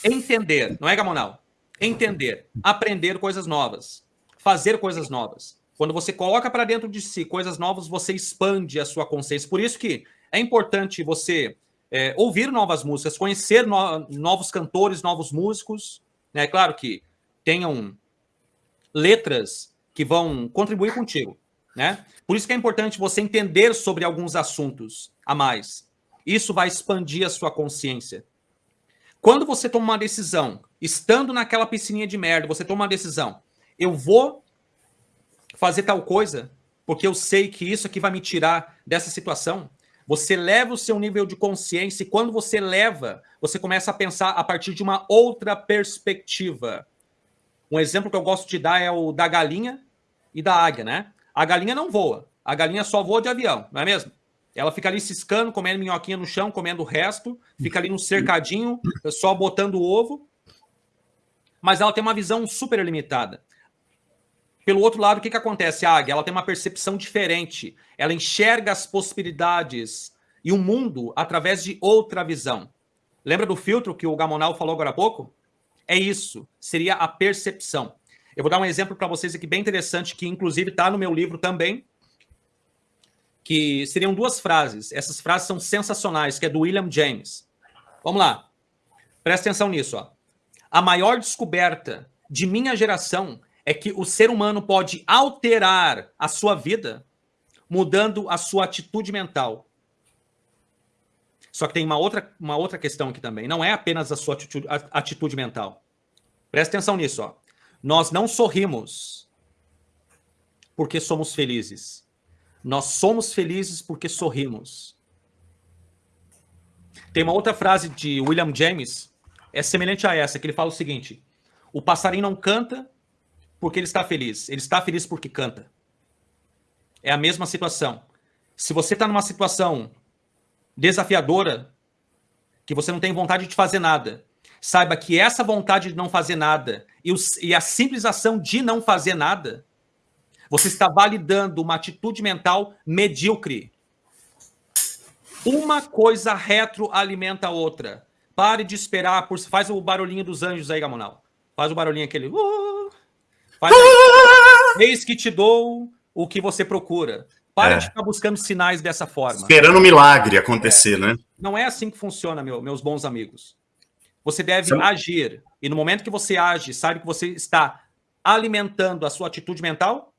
Entender, não é, Gamonal? Entender, aprender coisas novas fazer coisas novas. Quando você coloca para dentro de si coisas novas, você expande a sua consciência. Por isso que é importante você é, ouvir novas músicas, conhecer no, novos cantores, novos músicos. É né? claro que tenham letras que vão contribuir contigo. Né? Por isso que é importante você entender sobre alguns assuntos a mais. Isso vai expandir a sua consciência. Quando você toma uma decisão, estando naquela piscininha de merda, você toma uma decisão, eu vou fazer tal coisa, porque eu sei que isso aqui vai me tirar dessa situação. Você leva o seu nível de consciência e quando você leva, você começa a pensar a partir de uma outra perspectiva. Um exemplo que eu gosto de dar é o da galinha e da águia, né? A galinha não voa, a galinha só voa de avião, não é mesmo? Ela fica ali ciscando, comendo minhoquinha no chão, comendo o resto, fica ali no cercadinho, só botando o ovo. Mas ela tem uma visão super limitada. Pelo outro lado, o que, que acontece? A águia ela tem uma percepção diferente. Ela enxerga as possibilidades e o mundo através de outra visão. Lembra do filtro que o Gamonal falou agora há pouco? É isso. Seria a percepção. Eu vou dar um exemplo para vocês aqui bem interessante, que inclusive está no meu livro também, que seriam duas frases. Essas frases são sensacionais, que é do William James. Vamos lá. Presta atenção nisso. Ó. A maior descoberta de minha geração é que o ser humano pode alterar a sua vida mudando a sua atitude mental. Só que tem uma outra, uma outra questão aqui também. Não é apenas a sua atitude, a, atitude mental. Presta atenção nisso. Ó. Nós não sorrimos porque somos felizes. Nós somos felizes porque sorrimos. Tem uma outra frase de William James, é semelhante a essa, que ele fala o seguinte: o passarinho não canta porque ele está feliz, ele está feliz porque canta. É a mesma situação. Se você está numa situação desafiadora, que você não tem vontade de fazer nada, saiba que essa vontade de não fazer nada e, e a simples ação de não fazer nada você está validando uma atitude mental medíocre. Uma coisa retroalimenta a outra. Pare de esperar por. Faz o barulhinho dos anjos aí, Gamonal. Faz o barulhinho aquele. Uh, faz Eis que te dou o que você procura. Pare é. de ficar buscando sinais dessa forma. Esperando um milagre acontecer, é. né? Não é assim que funciona, meu, meus bons amigos. Você deve Sim. agir. E no momento que você age, sabe que você está alimentando a sua atitude mental,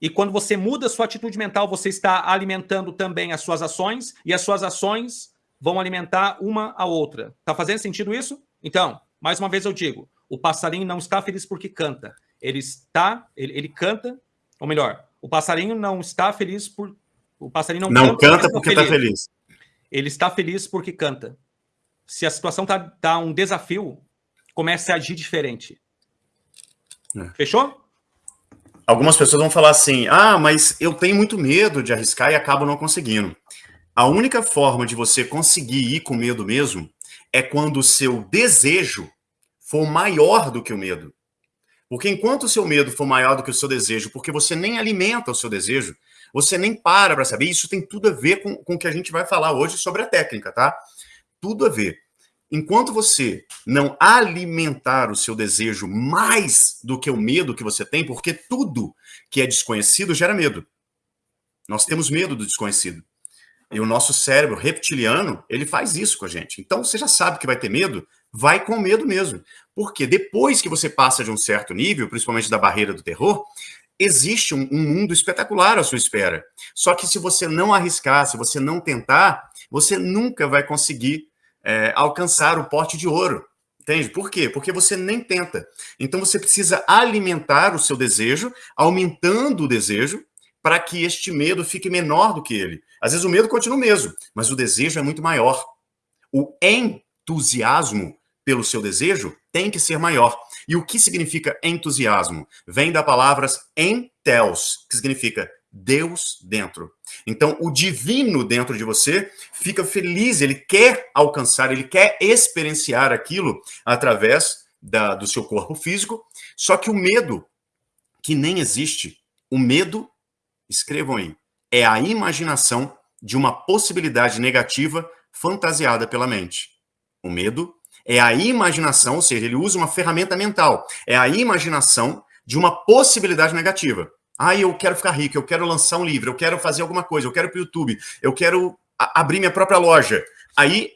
e quando você muda a sua atitude mental, você está alimentando também as suas ações, e as suas ações vão alimentar uma a outra. Tá fazendo sentido isso? Então, mais uma vez eu digo, o passarinho não está feliz porque canta. Ele está, ele, ele canta, ou melhor, o passarinho não está feliz por o passarinho não, não canta, canta porque está feliz. Ele está feliz porque canta. Se a situação tá, tá um desafio, comece a agir diferente. É. Fechou? algumas pessoas vão falar assim: ah, mas eu tenho muito medo de arriscar e acabo não conseguindo. A única forma de você conseguir ir com medo mesmo é quando o seu desejo for maior do que o medo. Porque enquanto o seu medo for maior do que o seu desejo, porque você nem alimenta o seu desejo, você nem para para saber. Isso tem tudo a ver com, com o que a gente vai falar hoje sobre a técnica, tá? Tudo a ver enquanto você não alimentar o seu desejo mais do que o medo que você tem, porque tudo que é desconhecido gera medo. Nós temos medo do desconhecido. E o nosso cérebro reptiliano, ele faz isso com a gente. Então, você já sabe que vai ter medo, vai com medo mesmo. Porque depois que você passa de um certo nível, principalmente da barreira do terror, existe um, um mundo espetacular à sua espera. Só que se você não arriscar, se você não tentar, você nunca vai conseguir é, alcançar o porte de ouro. Entende? Por quê? Porque você nem tenta. Então você precisa alimentar o seu desejo, aumentando o desejo, para que este medo fique menor do que ele. Às vezes o medo continua o mesmo, mas o desejo é muito maior. O entusiasmo pelo seu desejo tem que ser maior. E o que significa entusiasmo? Vem da palavras enteos, que significa Deus dentro. Então, o divino dentro de você fica feliz, ele quer alcançar, ele quer experienciar aquilo através da, do seu corpo físico. Só que o medo, que nem existe, o medo, escrevam aí, é a imaginação de uma possibilidade negativa fantasiada pela mente. O medo é a imaginação, ou seja, ele usa uma ferramenta mental, é a imaginação de uma possibilidade negativa. Ah, eu quero ficar rico, eu quero lançar um livro, eu quero fazer alguma coisa, eu quero ir para o YouTube, eu quero abrir minha própria loja. Aí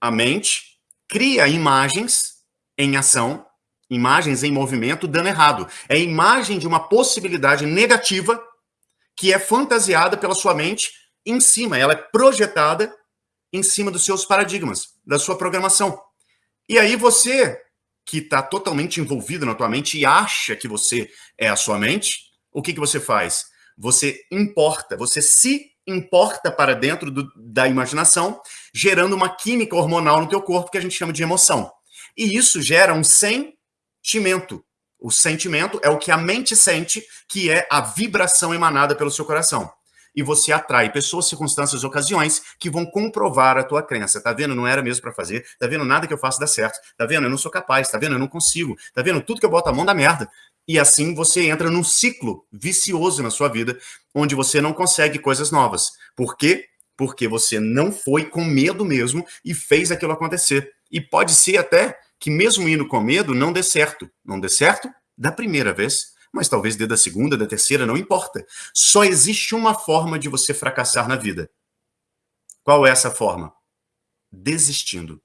a mente cria imagens em ação, imagens em movimento, dando errado. É a imagem de uma possibilidade negativa que é fantasiada pela sua mente em cima, ela é projetada em cima dos seus paradigmas, da sua programação. E aí você, que está totalmente envolvido na tua mente e acha que você é a sua mente, o que, que você faz? Você importa, você se importa para dentro do, da imaginação, gerando uma química hormonal no teu corpo que a gente chama de emoção. E isso gera um sentimento. O sentimento é o que a mente sente, que é a vibração emanada pelo seu coração. E você atrai pessoas, circunstâncias, ocasiões que vão comprovar a tua crença. Tá vendo? Não era mesmo para fazer. Tá vendo? Nada que eu faço dá certo. Tá vendo? Eu não sou capaz. Tá vendo? Eu não consigo. Tá vendo? Tudo que eu boto a mão dá merda. E assim você entra num ciclo vicioso na sua vida, onde você não consegue coisas novas. Por quê? Porque você não foi com medo mesmo e fez aquilo acontecer. E pode ser até que mesmo indo com medo, não dê certo. Não dê certo da primeira vez, mas talvez dê da segunda, da terceira, não importa. Só existe uma forma de você fracassar na vida. Qual é essa forma? Desistindo.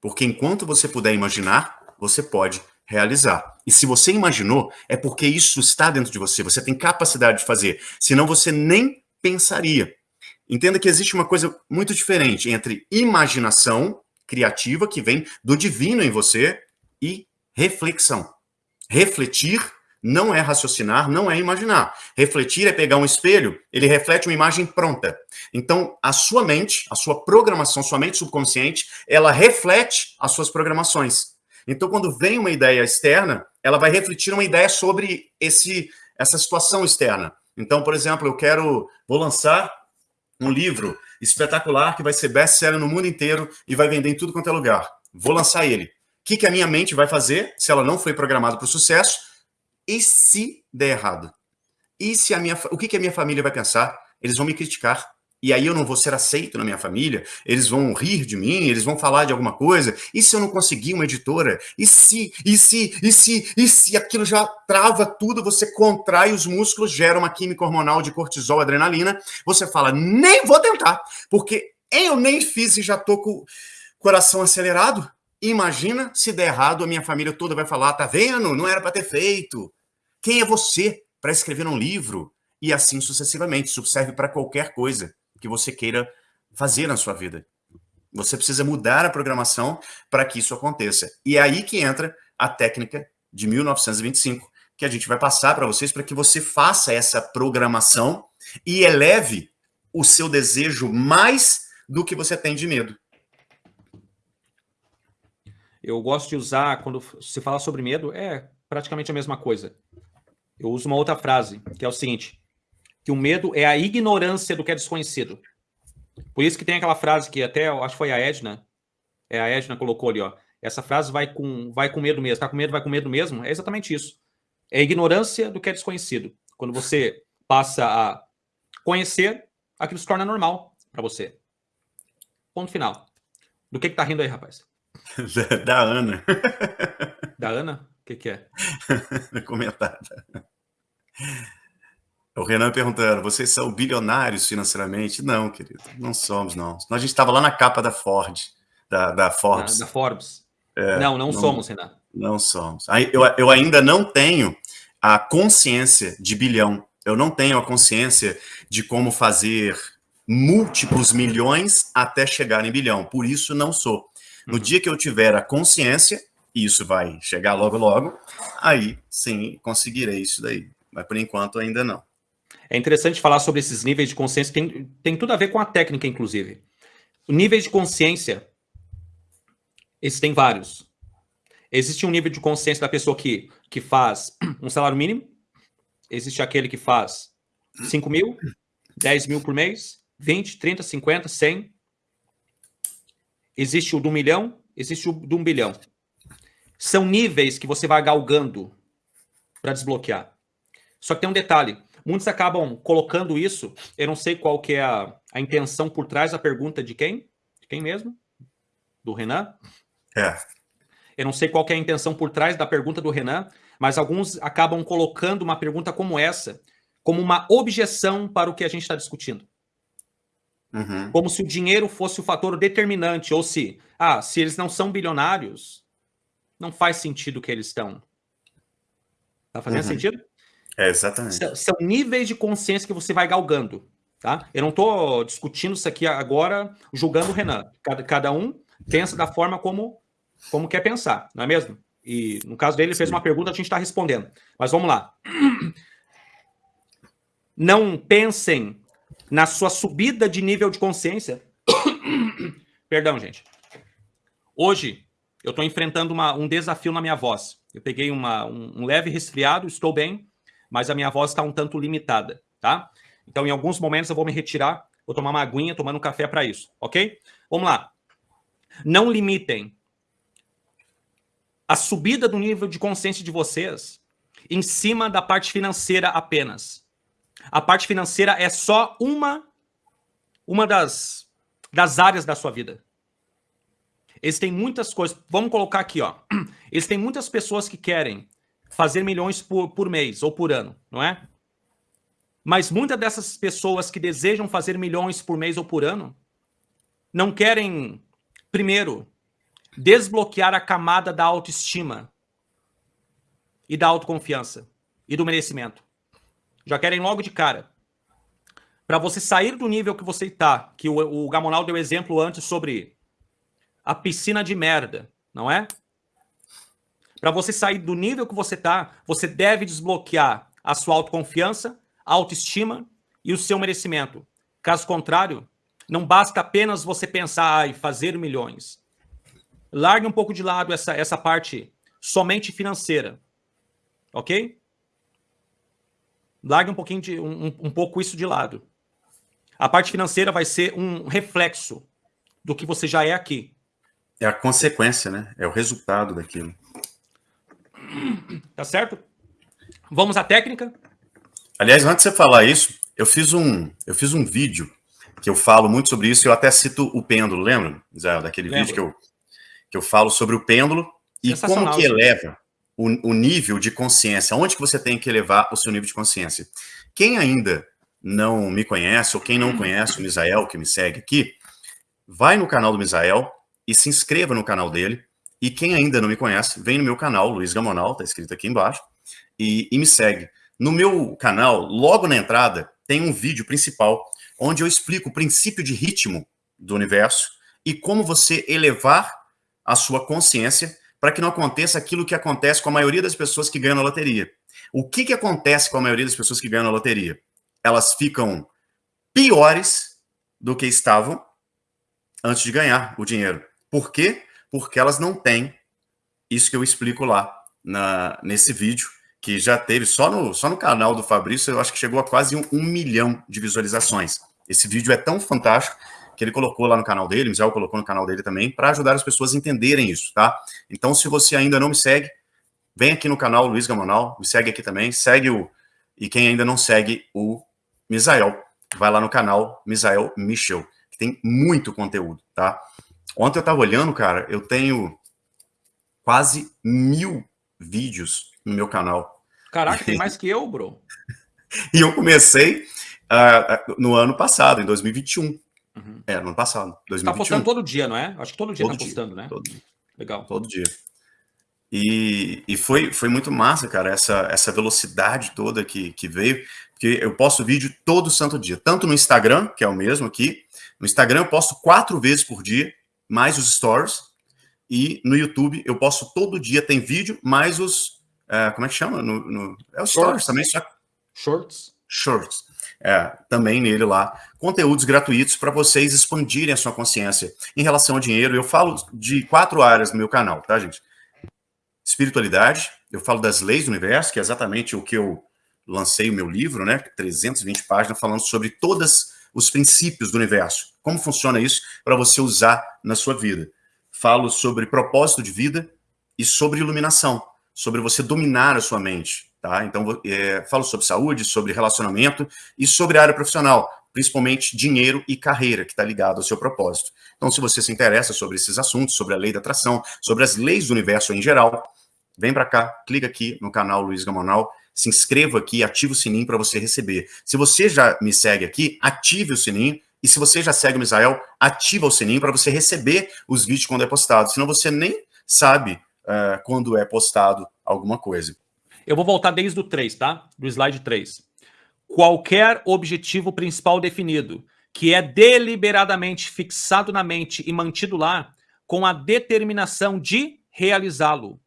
Porque enquanto você puder imaginar, você pode realizar. E se você imaginou, é porque isso está dentro de você, você tem capacidade de fazer. Senão você nem pensaria. Entenda que existe uma coisa muito diferente entre imaginação criativa, que vem do divino em você, e reflexão. Refletir não é raciocinar, não é imaginar. Refletir é pegar um espelho, ele reflete uma imagem pronta. Então, a sua mente, a sua programação, sua mente subconsciente, ela reflete as suas programações. Então, quando vem uma ideia externa, ela vai refletir uma ideia sobre esse, essa situação externa. Então, por exemplo, eu quero, vou lançar um livro espetacular que vai ser best-seller no mundo inteiro e vai vender em tudo quanto é lugar. Vou lançar ele. O que, que a minha mente vai fazer se ela não foi programada para o sucesso? E se der errado? E se a minha, o que, que a minha família vai pensar? Eles vão me criticar e aí eu não vou ser aceito na minha família, eles vão rir de mim, eles vão falar de alguma coisa, e se eu não conseguir uma editora? E se, e se, e se, e se aquilo já trava tudo, você contrai os músculos, gera uma química hormonal de cortisol, adrenalina, você fala, nem vou tentar, porque eu nem fiz e já tô com o coração acelerado, imagina se der errado, a minha família toda vai falar, tá vendo? Não era para ter feito. Quem é você para escrever um livro? E assim sucessivamente, isso serve para qualquer coisa que você queira fazer na sua vida. Você precisa mudar a programação para que isso aconteça. E é aí que entra a técnica de 1925, que a gente vai passar para vocês para que você faça essa programação e eleve o seu desejo mais do que você tem de medo. Eu gosto de usar, quando se fala sobre medo, é praticamente a mesma coisa. Eu uso uma outra frase, que é o seguinte: que o medo é a ignorância do que é desconhecido. Por isso que tem aquela frase que até, acho que foi a Edna, é, a Edna colocou ali, ó, essa frase vai com, vai com medo mesmo, tá com medo, vai com medo mesmo, é exatamente isso. É a ignorância do que é desconhecido. Quando você passa a conhecer, aquilo se torna normal para você. Ponto final. Do que que tá rindo aí, rapaz? [laughs] Da, da Ana. [laughs] Da Ana? O que que é? [laughs] Comentada. O Renan perguntando, vocês são bilionários financeiramente? Não, querido, não somos, não. A gente estava lá na capa da Ford, da, da Forbes. Da, da Forbes. É, não, não, não, somos, Renan. Não somos. Eu, eu ainda não tenho a consciência de bilhão. Eu não tenho a consciência de como fazer múltiplos milhões até chegar em bilhão. Por isso, não sou. No uhum. dia que eu tiver a consciência, e isso vai chegar logo, logo, aí sim conseguirei isso daí. Mas por enquanto ainda não. É interessante falar sobre esses níveis de consciência, tem, tem tudo a ver com a técnica, inclusive. O nível de consciência, esses tem vários. Existe um nível de consciência da pessoa que, que faz um salário mínimo, existe aquele que faz 5 mil, 10 mil por mês, 20, 30, 50, 100. Existe o do milhão, existe o do um bilhão. São níveis que você vai galgando para desbloquear. Só que tem um detalhe. Muitos acabam colocando isso, eu não sei qual que é a, a intenção por trás da pergunta de quem? De quem mesmo? Do Renan? É. Eu não sei qual é a intenção por trás da pergunta do Renan, mas alguns acabam colocando uma pergunta como essa, como uma objeção para o que a gente está discutindo. Uhum. Como se o dinheiro fosse o fator determinante, ou se, ah, se eles não são bilionários, não faz sentido que eles estão. Tá fazendo uhum. sentido? É, exatamente. São, são, níveis de consciência que você vai galgando. Tá? Eu não estou discutindo isso aqui agora, julgando o Renan. Cada, cada um pensa da forma como, como quer pensar, não é mesmo? E no caso dele, ele fez uma pergunta, a gente está respondendo. Mas vamos lá. [clears throat] Não pensem na sua subida de nível de consciência. [coughs] Perdão, gente. Hoje, eu estou enfrentando uma, um desafio na minha voz. Eu peguei uma, um, um leve resfriado, estou bem, mas a minha voz está um tanto limitada, tá? Então, em alguns momentos, eu vou me retirar, vou tomar uma aguinha, tomando um café para isso, ok? Vamos lá. Não limitem a subida do nível de consciência de vocês em cima da parte financeira apenas. A parte financeira é só uma, uma das, das áreas da sua vida. Eles têm muitas coisas. Vamos colocar aqui, ó. [clears throat] Eles têm muitas pessoas que querem fazer milhões por, por mês ou por ano, não é? Mas muitas dessas pessoas que desejam fazer milhões por mês ou por ano não querem, primeiro, desbloquear a camada da autoestima e da autoconfiança e do merecimento. Já querem logo de cara. Para você sair do nível que você está, que o, o Gamonal deu exemplo antes sobre a piscina de merda, não é? Para você sair do nível que você está, você deve desbloquear a sua autoconfiança autoestima e o seu merecimento. Caso contrário, não basta apenas você pensar e fazer milhões. Largue um pouco de lado essa, essa parte somente financeira, ok? Largue um pouquinho de um, um pouco isso de lado. A parte financeira vai ser um reflexo do que você já é aqui. É a consequência, né? É o resultado daquilo. Tá certo? Vamos à técnica? Aliás, antes de você falar isso, eu fiz um, eu fiz um vídeo que eu falo muito sobre isso, eu até cito o pêndulo, lembra, Zé, daquele Lembro. vídeo que eu, que eu falo sobre o pêndulo e como que eleva o, o, nível de consciência, onde que você tem que elevar o seu nível de consciência. Quem ainda não me conhece, ou quem não conhece o Misael, que me segue aqui, vai no canal do Misael e se inscreva no canal dele, e quem ainda não me conhece, vem no meu canal, Luiz Gamonal, tá escrito aqui embaixo, e, e me segue. No meu canal, logo na entrada, tem um vídeo principal onde eu explico o princípio de ritmo do universo e como você elevar a sua consciência para que não aconteça aquilo que acontece com a maioria das pessoas que ganham na loteria. O que, que acontece com a maioria das pessoas que ganham na loteria? Elas ficam piores do que estavam antes de ganhar o dinheiro. Por quê? Porque elas não têm isso que eu explico lá na, nesse vídeo que já teve só no, só no canal do Fabrício, eu acho que chegou a quase um, um milhão de visualizações. Esse vídeo é tão fantástico que ele colocou lá no canal dele, o Michel colocou no canal dele também, para ajudar as pessoas a entenderem isso, tá? Então, se você ainda não me segue, vem aqui no canal Luiz Gamonal, me segue aqui também, segue o... E quem ainda não segue o Misael, vai lá no canal Misael Michel, que tem muito conteúdo, tá? Ontem eu tava olhando, cara, eu tenho quase mil vídeos no meu canal. Caraca, [laughs] tem mais que eu, bro. e eu comecei uh, no ano passado, em 2021. Uhum. É, no ano passado, 2021. Tá postando todo dia, não é? Acho que todo dia todo tá postando, né? Todo dia. Legal. Todo dia. E, e foi, foi muito massa, cara, essa, essa velocidade toda que, que veio, porque eu posto vídeo todo santo dia, tanto no Instagram, que é o mesmo aqui, no Instagram eu posto quatro vezes por dia, mais os stories, e no YouTube eu posto todo dia, tem vídeo, mais os, é, como é que chama? No, no é o Stories também. Só... Shorts. Shorts. É, também nele lá. Conteúdos gratuitos para vocês expandirem a sua consciência. Em relação ao dinheiro, eu falo de quatro áreas no meu canal, tá, gente? Espiritualidade, eu falo das leis do universo, que é exatamente o que eu lancei o meu livro, né? 320 páginas falando sobre todos os princípios do universo. Como funciona isso para você usar na sua vida. Falo sobre propósito de vida e sobre iluminação sobre você dominar a sua mente, tá? Então, é, falo sobre saúde, sobre relacionamento e sobre área profissional, principalmente dinheiro e carreira, que está ligado ao seu propósito. Então, se você se interessa sobre esses assuntos, sobre a lei da atração, sobre as leis do universo em geral, vem para cá, clica aqui no canal Luiz Gamonal, se inscreva aqui, ative o sininho para você receber. Se você já me segue aqui, ative o sininho e se você já segue o Misael, ativa o sininho para você receber os vídeos quando é postado. Senão você nem sabe uh, quando é postado alguma coisa. Eu vou voltar desde o 3, tá? Do slide 3. qualquer objetivo principal definido, que é deliberadamente fixado na mente e mantido lá, com a determinação de realizá-lo.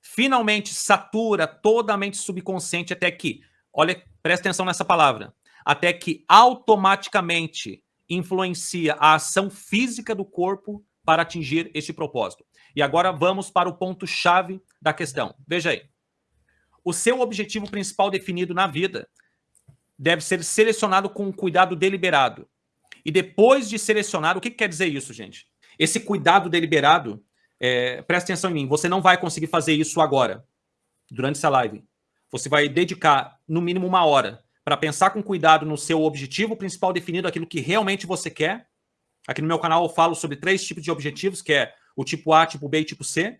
Finalmente satura toda a mente subconsciente até que, olha, presta atenção nessa palavra, até que automaticamente influencia a ação física do corpo para atingir este propósito. E agora vamos para o ponto-chave da questão. Veja aí. O seu objetivo principal definido na vida deve ser selecionado com um cuidado deliberado. E depois de selecionar, o que, que quer dizer isso, gente? Esse cuidado deliberado, é, presta atenção em mim, você não vai conseguir fazer isso agora, durante essa live. Você vai dedicar, no mínimo, uma hora para pensar com cuidado no seu objetivo principal definido, aquilo que realmente você quer. Aqui no meu canal eu falo sobre três tipos de objetivos, que é o tipo A, tipo B e tipo C.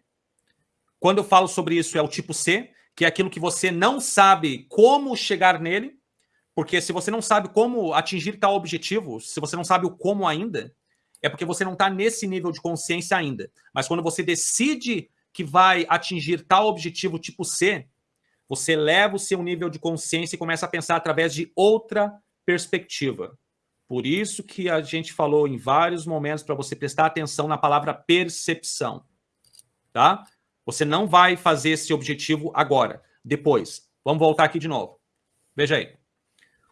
Quando eu falo sobre isso, é o tipo C, que é aquilo que você não sabe como chegar nele, porque se você não sabe como atingir tal objetivo, se você não sabe o como ainda, é porque você não está nesse nível de consciência ainda. Mas quando você decide que vai atingir tal objetivo tipo C, você leva o seu nível de consciência e começa a pensar através de outra perspectiva. Por isso que a gente falou em vários momentos para você prestar atenção na palavra percepção. Tá? Você não vai fazer esse objetivo agora, depois. Vamos voltar aqui de novo. Veja aí.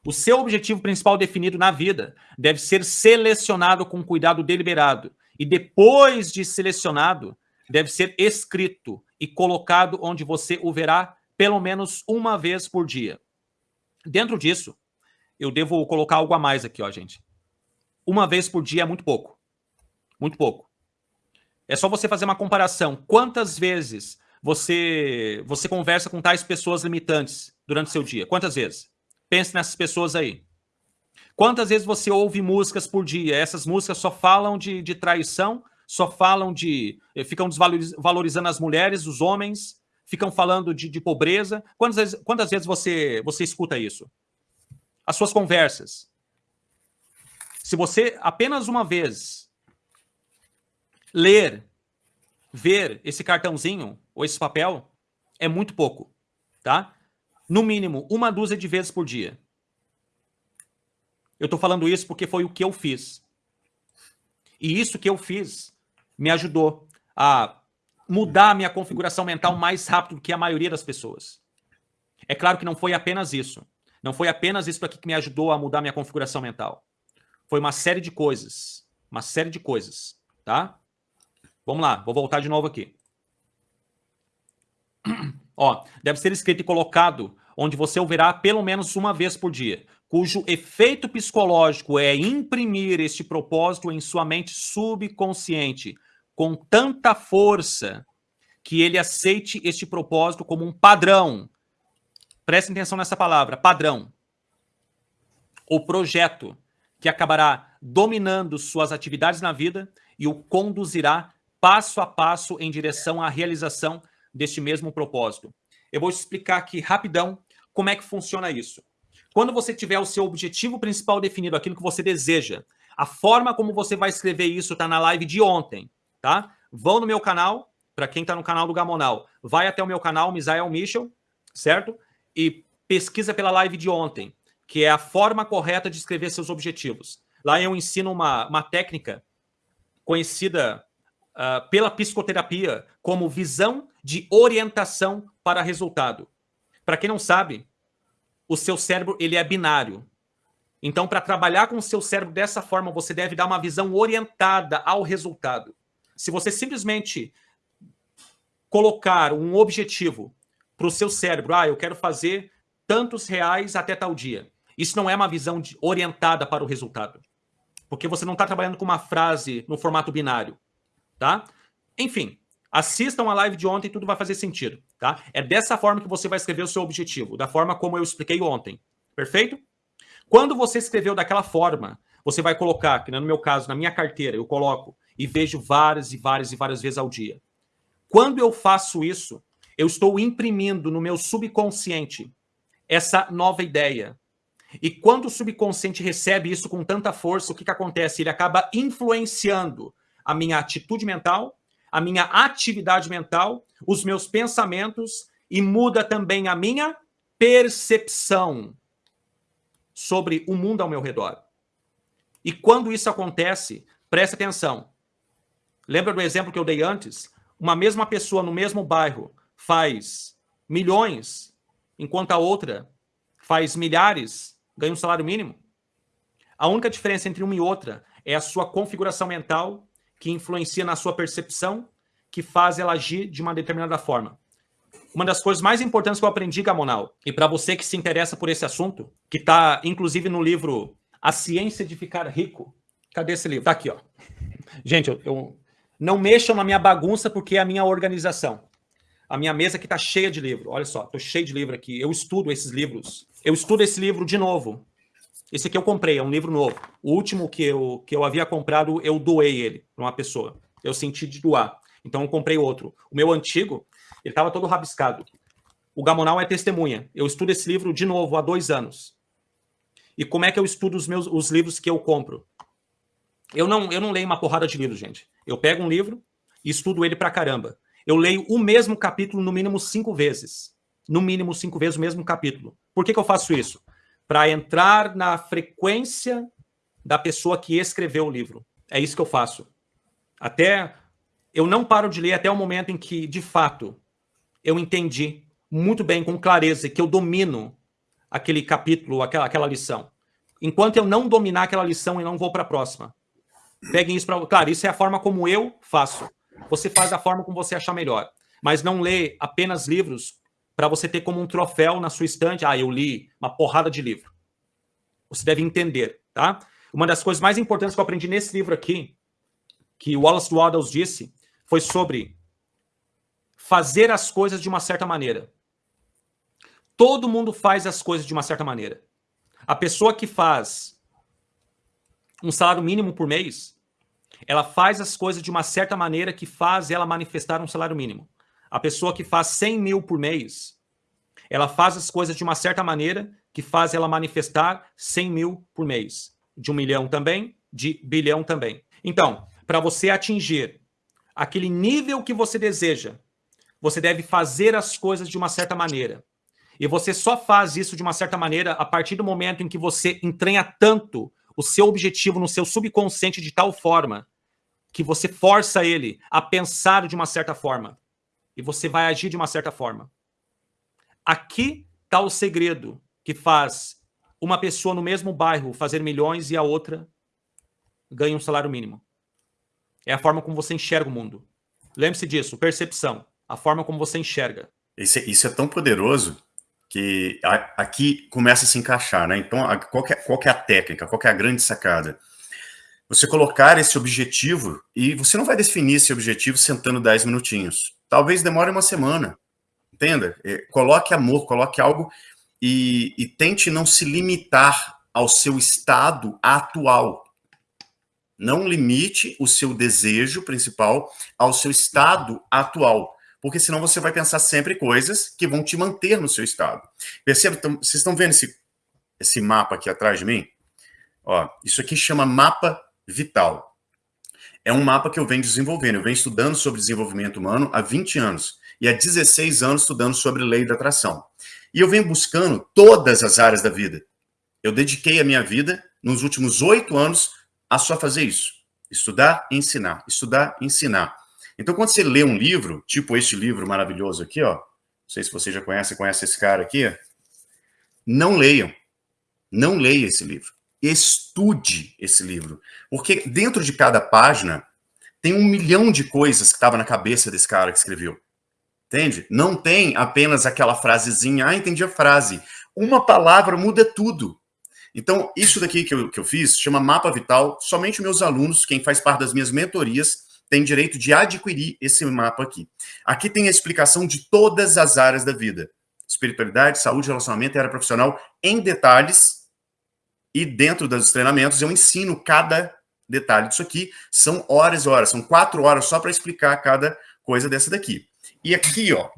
O seu objetivo principal definido na vida deve ser selecionado com cuidado deliberado. E depois de selecionado, deve ser escrito e colocado onde você o verá pelo menos uma vez por dia. Dentro disso, eu devo colocar algo a mais aqui, ó, gente. Uma vez por dia é muito pouco. Muito pouco. É só você fazer uma comparação. Quantas vezes você você conversa com tais pessoas limitantes durante seu dia? Quantas vezes? Pense nessas pessoas aí. Quantas vezes você ouve músicas por dia? Essas músicas só falam de, de traição, só falam de... Eh, ficam desvalorizando as mulheres, os homens, ficam falando de, de pobreza. Quantas vezes, quantas vezes você, você escuta isso? As suas conversas. Se você apenas uma vez ler, ver esse cartãozinho ou esse papel, é muito pouco, tá? no mínimo, uma dúzia de vezes por dia. Eu estou falando isso porque foi o que eu fiz. E isso que eu fiz me ajudou a mudar a minha configuração mental mais rápido do que a maioria das pessoas. É claro que não foi apenas isso. Não foi apenas isso aqui que me ajudou a mudar minha configuração mental. Foi uma série de coisas. Uma série de coisas, tá? Vamos lá, vou voltar de novo aqui. Ó, deve ser escrito e colocado onde você o verá pelo menos uma vez por dia, cujo efeito psicológico é imprimir este propósito em sua mente subconsciente com tanta força que ele aceite este propósito como um padrão. Preste atenção nessa palavra, padrão. O projeto que acabará dominando suas atividades na vida e o conduzirá passo a passo em direção à realização deste mesmo propósito. Eu vou explicar aqui rapidão como é que funciona isso? Quando você tiver o seu objetivo principal definido, aquilo que você deseja, a forma como você vai escrever isso está na live de ontem, tá? Vão no meu canal, para quem está no canal do Gamonal, vai até o meu canal, Misael Michel, certo? E pesquisa pela live de ontem, que é a forma correta de escrever seus objetivos. Lá eu ensino uma, uma técnica conhecida uh, pela psicoterapia como visão de orientação para resultado. Para quem não sabe, o seu cérebro ele é binário. Então, para trabalhar com o seu cérebro dessa forma, você deve dar uma visão orientada ao resultado. Se você simplesmente colocar um objetivo para o seu cérebro, ah, eu quero fazer tantos reais até tal dia. Isso não é uma visão de, orientada para o resultado. Porque você não está trabalhando com uma frase no formato binário. Tá? Enfim, Assistam a live de ontem tudo vai fazer sentido, tá? É dessa forma que você vai escrever o seu objetivo, da forma como eu expliquei ontem, perfeito? Quando você escreveu daquela forma, você vai colocar, que no meu caso, na minha carteira, eu coloco e vejo várias e várias e várias vezes ao dia. Quando eu faço isso, eu estou imprimindo no meu subconsciente essa nova ideia. E quando o subconsciente recebe isso com tanta força, o que, que acontece? Ele acaba influenciando a minha atitude mental, a minha atividade mental, os meus pensamentos e muda também a minha percepção. sobre o mundo ao meu redor. E quando isso acontece, preste atenção. Lembra do exemplo que eu dei antes? Uma mesma pessoa no mesmo bairro faz milhões, enquanto a outra faz milhares, ganha um salário mínimo. A única diferença entre uma e outra é a sua configuração mental, que influencia na sua percepção, que faz ela agir de uma determinada forma. Uma das coisas mais importantes que eu aprendi, Gamonal, e para você que se interessa por esse assunto, que está inclusive no livro A Ciência de Ficar Rico. Cadê esse livro? Tá aqui, ó. Gente, eu, eu não mexam na minha bagunça porque é a minha organização. A minha mesa aqui está cheia de livro. Olha só, estou cheio de livro aqui. Eu estudo esses livros. Eu estudo esse livro de novo. Esse aqui eu comprei, é um livro novo. O último que eu, que eu havia comprado, eu doei ele para uma pessoa. Eu senti de doar. Então eu comprei outro. O meu antigo, ele estava todo rabiscado. O Gamonal é testemunha. Eu estudo esse livro de novo há dois anos. E como é que eu estudo os meus os livros que eu compro? Eu não, eu não leio uma porrada de livros, gente. Eu pego um livro e estudo ele pra caramba. Eu leio o mesmo capítulo no mínimo cinco vezes. No mínimo cinco vezes o mesmo capítulo. Por que, que eu faço isso? Para entrar na frequência da pessoa que escreveu o livro. É isso que eu faço. Até eu não paro de ler até o momento em que, de fato, eu entendi muito bem, com clareza, que eu domino aquele capítulo, aquela, aquela lição. Enquanto eu não dominar aquela lição, eu não vou para a próxima. Peguem isso para. Claro, isso é a forma como eu faço. Você faz da forma como você achar melhor. Mas não lê apenas livros para você ter como um troféu na sua estante. Ah, eu li uma porrada de livro. Você deve entender, tá? Uma das coisas mais importantes que eu aprendi nesse livro aqui, que Wallace Waddles disse, foi sobre fazer as coisas de uma certa maneira. Todo mundo faz as coisas de uma certa maneira. A pessoa que faz um salário mínimo por mês, ela faz as coisas de uma certa maneira que faz ela manifestar um salário mínimo. A pessoa que faz 100 mil por mês, ela faz as coisas de uma certa maneira que faz ela manifestar 100 mil por mês. De um milhão também, de bilhão também. Então, para você atingir aquele nível que você deseja, você deve fazer as coisas de uma certa maneira. E você só faz isso de uma certa maneira a partir do momento em que você entranha tanto o seu objetivo no seu subconsciente de tal forma que você força ele a pensar de uma certa forma. E você vai agir de uma certa forma. Aqui está o segredo que faz uma pessoa no mesmo bairro fazer milhões e a outra ganha um salário mínimo. É a forma como você enxerga o mundo. Lembre-se disso, percepção. A forma como você enxerga. Isso é, isso é tão poderoso que aqui começa a se encaixar, né? Então, qual é, qual é a técnica, qual é a grande sacada? Você colocar esse objetivo, e você não vai definir esse objetivo sentando 10 minutinhos. Talvez demore uma semana, entenda? É, coloque amor, coloque algo e, e tente não se limitar ao seu estado atual. Não limite o seu desejo principal ao seu estado atual porque senão você vai pensar sempre coisas que vão te manter no seu estado. Perceba, então, vocês estão vendo esse, esse mapa aqui atrás de mim? Ó, isso aqui chama mapa vital. É um mapa que eu venho desenvolvendo, eu venho estudando sobre desenvolvimento humano há 20 anos, e há 16 anos estudando sobre lei da atração. E eu venho buscando todas as áreas da vida. Eu dediquei a minha vida, nos últimos oito anos, a só fazer isso. Estudar, ensinar, estudar, ensinar. Então, quando você lê um livro, tipo este livro maravilhoso aqui, ó, não sei se você já conhece, conhece esse cara aqui, não leiam. Não leia esse livro. Estude esse livro. Porque dentro de cada página tem um milhão de coisas que estava na cabeça desse cara que escreveu. Entende? Não tem apenas aquela frasezinha, ah, entendi a frase. Uma palavra muda tudo. Então, isso daqui que eu, que eu fiz chama Mapa Vital. Somente meus alunos, quem faz parte das minhas mentorias, tem direito de adquirir esse mapa aqui. Aqui tem a explicação de todas as áreas da vida. Espiritualidade, saúde, relacionamento e área profissional em detalhes. E dentro dos treinamentos eu ensino cada detalhe disso aqui. São horas e horas, são quatro horas só para explicar cada coisa dessa daqui. E aqui, ó,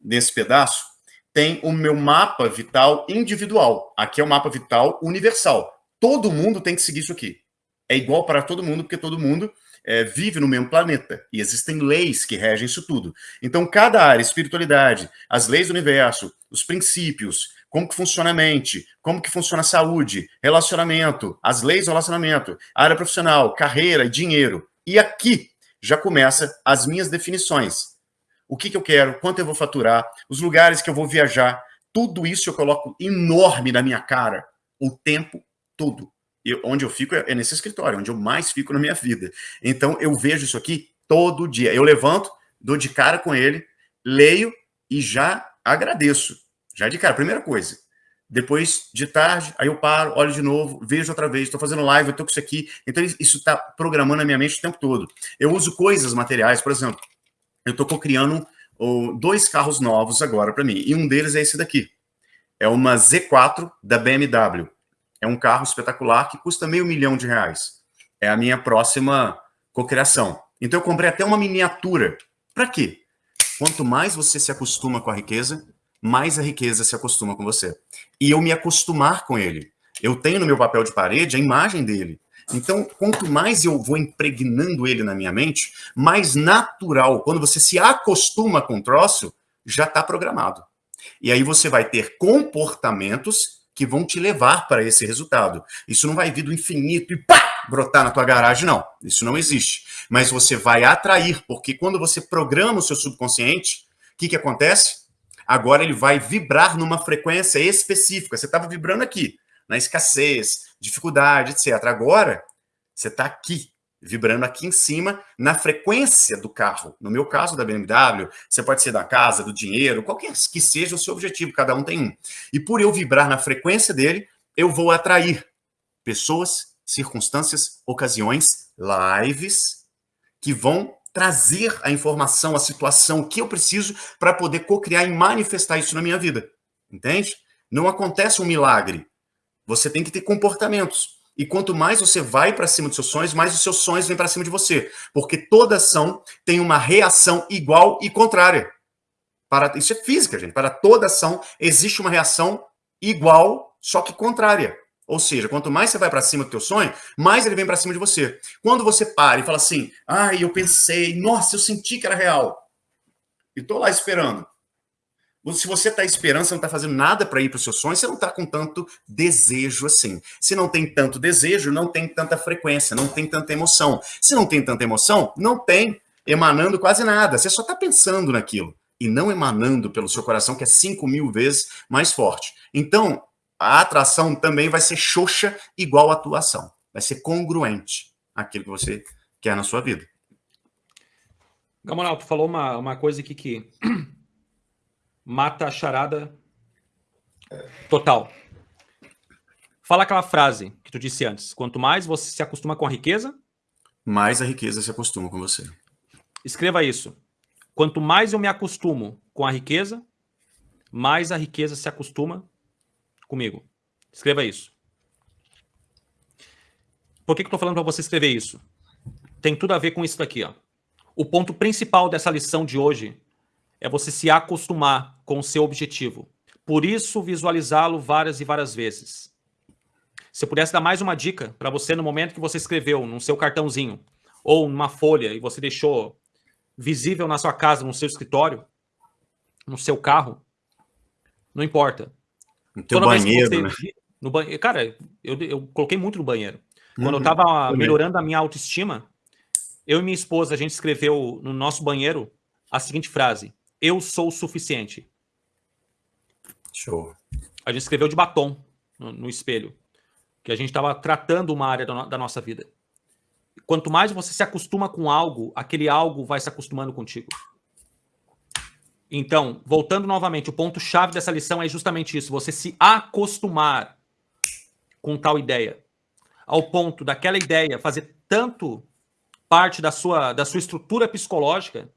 nesse pedaço, tem o meu mapa vital individual. Aqui é o mapa vital universal. Todo mundo tem que seguir isso aqui. É igual para todo mundo, porque todo mundo é, vive no mesmo planeta e existem leis que regem isso tudo. Então, cada área, espiritualidade, as leis do universo, os princípios, como que funciona a mente, como que funciona a saúde, relacionamento, as leis do relacionamento, área profissional, carreira e dinheiro. E aqui já começa as minhas definições. O que, que eu quero, quanto eu vou faturar, os lugares que eu vou viajar, tudo isso eu coloco enorme na minha cara o tempo todo. Eu, onde eu fico é nesse escritório, onde eu mais fico na minha vida. Então, eu vejo isso aqui todo dia. Eu levanto, dou de cara com ele, leio e já agradeço. Já de cara, primeira coisa. Depois, de tarde, aí eu paro, olho de novo, vejo outra vez, estou fazendo live, eu estou com isso aqui. Então, isso está programando a minha mente o tempo todo. Eu uso coisas materiais, por exemplo, eu estou criando dois carros novos agora para mim, e um deles é esse daqui. É uma Z4 da BMW. É um carro espetacular que custa meio milhão de reais. É a minha próxima cocriação. Então eu comprei até uma miniatura. Para quê? Quanto mais você se acostuma com a riqueza, mais a riqueza se acostuma com você. E eu me acostumar com ele. Eu tenho no meu papel de parede a imagem dele. Então, quanto mais eu vou impregnando ele na minha mente, mais natural, quando você se acostuma com o troço, já está programado. E aí você vai ter comportamentos que vão te levar para esse resultado. Isso não vai vir do infinito e pá, brotar na tua garagem, não. Isso não existe. Mas você vai atrair, porque quando você programa o seu subconsciente, o que, que acontece? Agora ele vai vibrar numa frequência específica. Você estava vibrando aqui, na escassez, dificuldade, etc. Agora, você está aqui, vibrando aqui em cima, na frequência do carro. No meu caso, da BMW, você pode ser da casa, do dinheiro, qualquer que seja o seu objetivo, cada um tem um. E por eu vibrar na frequência dele, eu vou atrair pessoas, circunstâncias, ocasiões, lives, que vão trazer a informação, a situação que eu preciso para poder co-criar e manifestar isso na minha vida. Entende? Não acontece um milagre. Você tem que ter comportamentos. E quanto mais você vai para cima dos seus sonhos, mais os seus sonhos vêm para cima de você. Porque toda ação tem uma reação igual e contrária. Para, isso é física, gente. Para toda ação existe uma reação igual, só que contrária. Ou seja, quanto mais você vai para cima do teu sonho, mais ele vem para cima de você. Quando você para e fala assim, ai, ah, eu pensei, nossa, eu senti que era real. E tô lá esperando. Se você está esperando, você não está fazendo nada para ir para o seu sonho, você não está com tanto desejo assim. Se não tem tanto desejo, não tem tanta frequência, não tem tanta emoção. Se não tem tanta emoção, não tem emanando quase nada. Você só está pensando naquilo e não emanando pelo seu coração, que é 5 mil vezes mais forte. Então, a atração também vai ser xoxa igual a atuação. Vai ser congruente aquilo que você quer na sua vida. Gamonal, tu falou uma, uma coisa aqui que [clears throat] mata a charada total. Fala aquela frase que tu disse antes. Quanto mais você se acostuma com a riqueza... Mais a riqueza se acostuma com você. Escreva isso. Quanto mais eu me acostumo com a riqueza, mais a riqueza se acostuma comigo. Escreva isso. Por que, que eu estou falando para você escrever isso? Tem tudo a ver com isso daqui. Ó. O ponto principal dessa lição de hoje é você se acostumar com o seu objetivo. Por isso, visualizá-lo várias e várias vezes. Se eu pudesse dar mais uma dica para você no momento que você escreveu no seu cartãozinho ou numa folha e você deixou visível na sua casa, no seu escritório, no seu carro, não importa. No teu banheiro, você... né? No banheiro, cara, eu, eu coloquei muito no banheiro. Quando uhum, eu estava melhorando a minha autoestima, eu e minha esposa, a gente escreveu no nosso banheiro a seguinte frase: eu sou o suficiente. Show. A gente escreveu de batom no, no espelho. Que a gente estava tratando uma área da, da nossa vida. Quanto mais você se acostuma com algo, aquele algo vai se acostumando contigo. Então, voltando novamente, o ponto-chave dessa lição é justamente isso: você se acostumar com tal ideia. Ao ponto daquela ideia fazer tanto parte da sua, da sua estrutura psicológica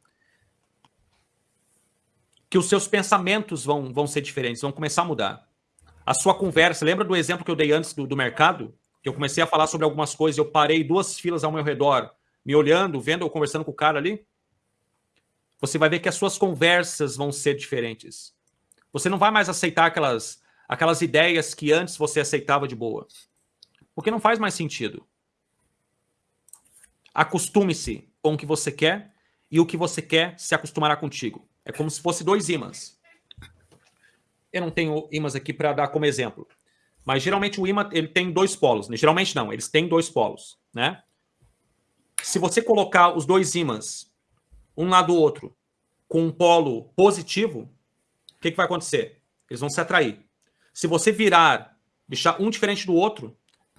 que os seus pensamentos vão, vão ser diferentes, vão começar a mudar. A sua conversa, lembra do exemplo que eu dei antes do, do mercado? Que eu comecei a falar sobre algumas coisas, eu parei duas filas ao meu redor, me olhando, vendo ou conversando com o cara ali. Você vai ver que as suas conversas vão ser diferentes. Você não vai mais aceitar aquelas, aquelas ideias que antes você aceitava de boa. Porque não faz mais sentido. Acostume-se com o que você quer e o que você quer se acostumará contigo. É como se fosse dois ímãs. eu não tenho ímãs aqui para dar como exemplo. Mas geralmente o ímã ele tem dois polos. Né? Geralmente não, eles têm dois polos. Né? Se você colocar os dois ímãs um lado do outro com um polo positivo, o que, que vai acontecer? Eles vão se atrair. Se você virar, deixar um diferente do outro,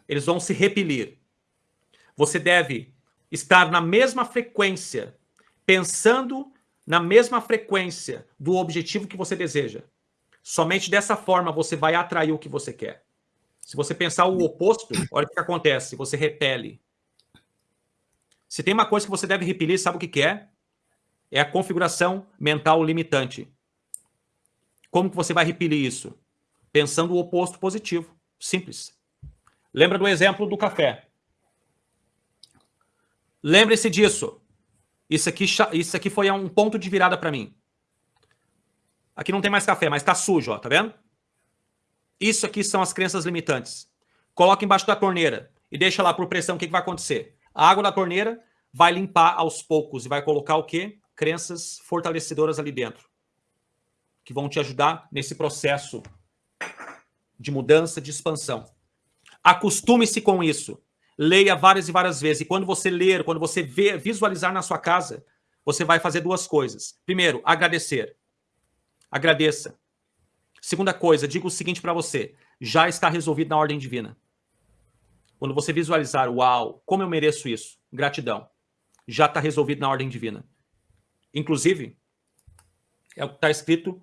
eles vão se repelir. Você deve estar na mesma frequência, pensando na mesma frequência do objetivo que você deseja. Somente dessa forma você vai atrair o que você quer. Se você pensar o oposto, olha o que acontece, você repele. Se tem uma coisa que você deve repelir, sabe o que é? É a configuração mental limitante. Como que você vai repelir isso? Pensando o oposto positivo. Simples. Lembra do exemplo do café. Lembre-se disso. Isso aqui, isso aqui foi um ponto de virada para mim. Aqui não tem mais café, mas está sujo, ó, tá vendo? Isso aqui são as crenças limitantes. Coloca embaixo da torneira e deixa lá por pressão, o que, que vai acontecer? A água da torneira vai limpar aos poucos e vai colocar o quê? Crenças fortalecedoras ali dentro. Que vão te ajudar nesse processo de mudança, de expansão. Acostume-se com isso. Leia várias e várias vezes. E quando você ler, quando você ver, visualizar na sua casa, você vai fazer duas coisas. Primeiro, agradecer. Agradeça. Segunda coisa, digo o seguinte para você: já está resolvido na ordem divina. Quando você visualizar, uau, como eu mereço isso, gratidão, já está resolvido na ordem divina. Inclusive, é o que está escrito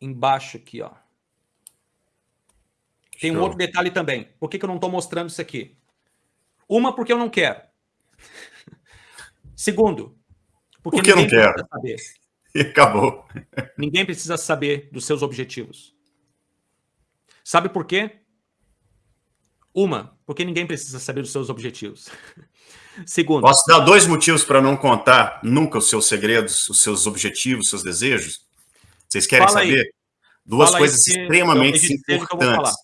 embaixo aqui, ó. Tem um outro detalhe também. Por que, que eu não estou mostrando isso aqui? Uma, porque eu não quero. [laughs] Segundo, porque, porque eu não quero. Saber. [laughs] E acabou. Ninguém precisa saber dos seus objetivos. Sabe por quê? Uma, porque ninguém precisa saber dos seus objetivos. [laughs] Segundo. Posso dar dois motivos para não contar nunca os seus segredos, os seus objetivos, os seus desejos? Vocês querem Fala saber? Aí. Duas Fala coisas extremamente importantes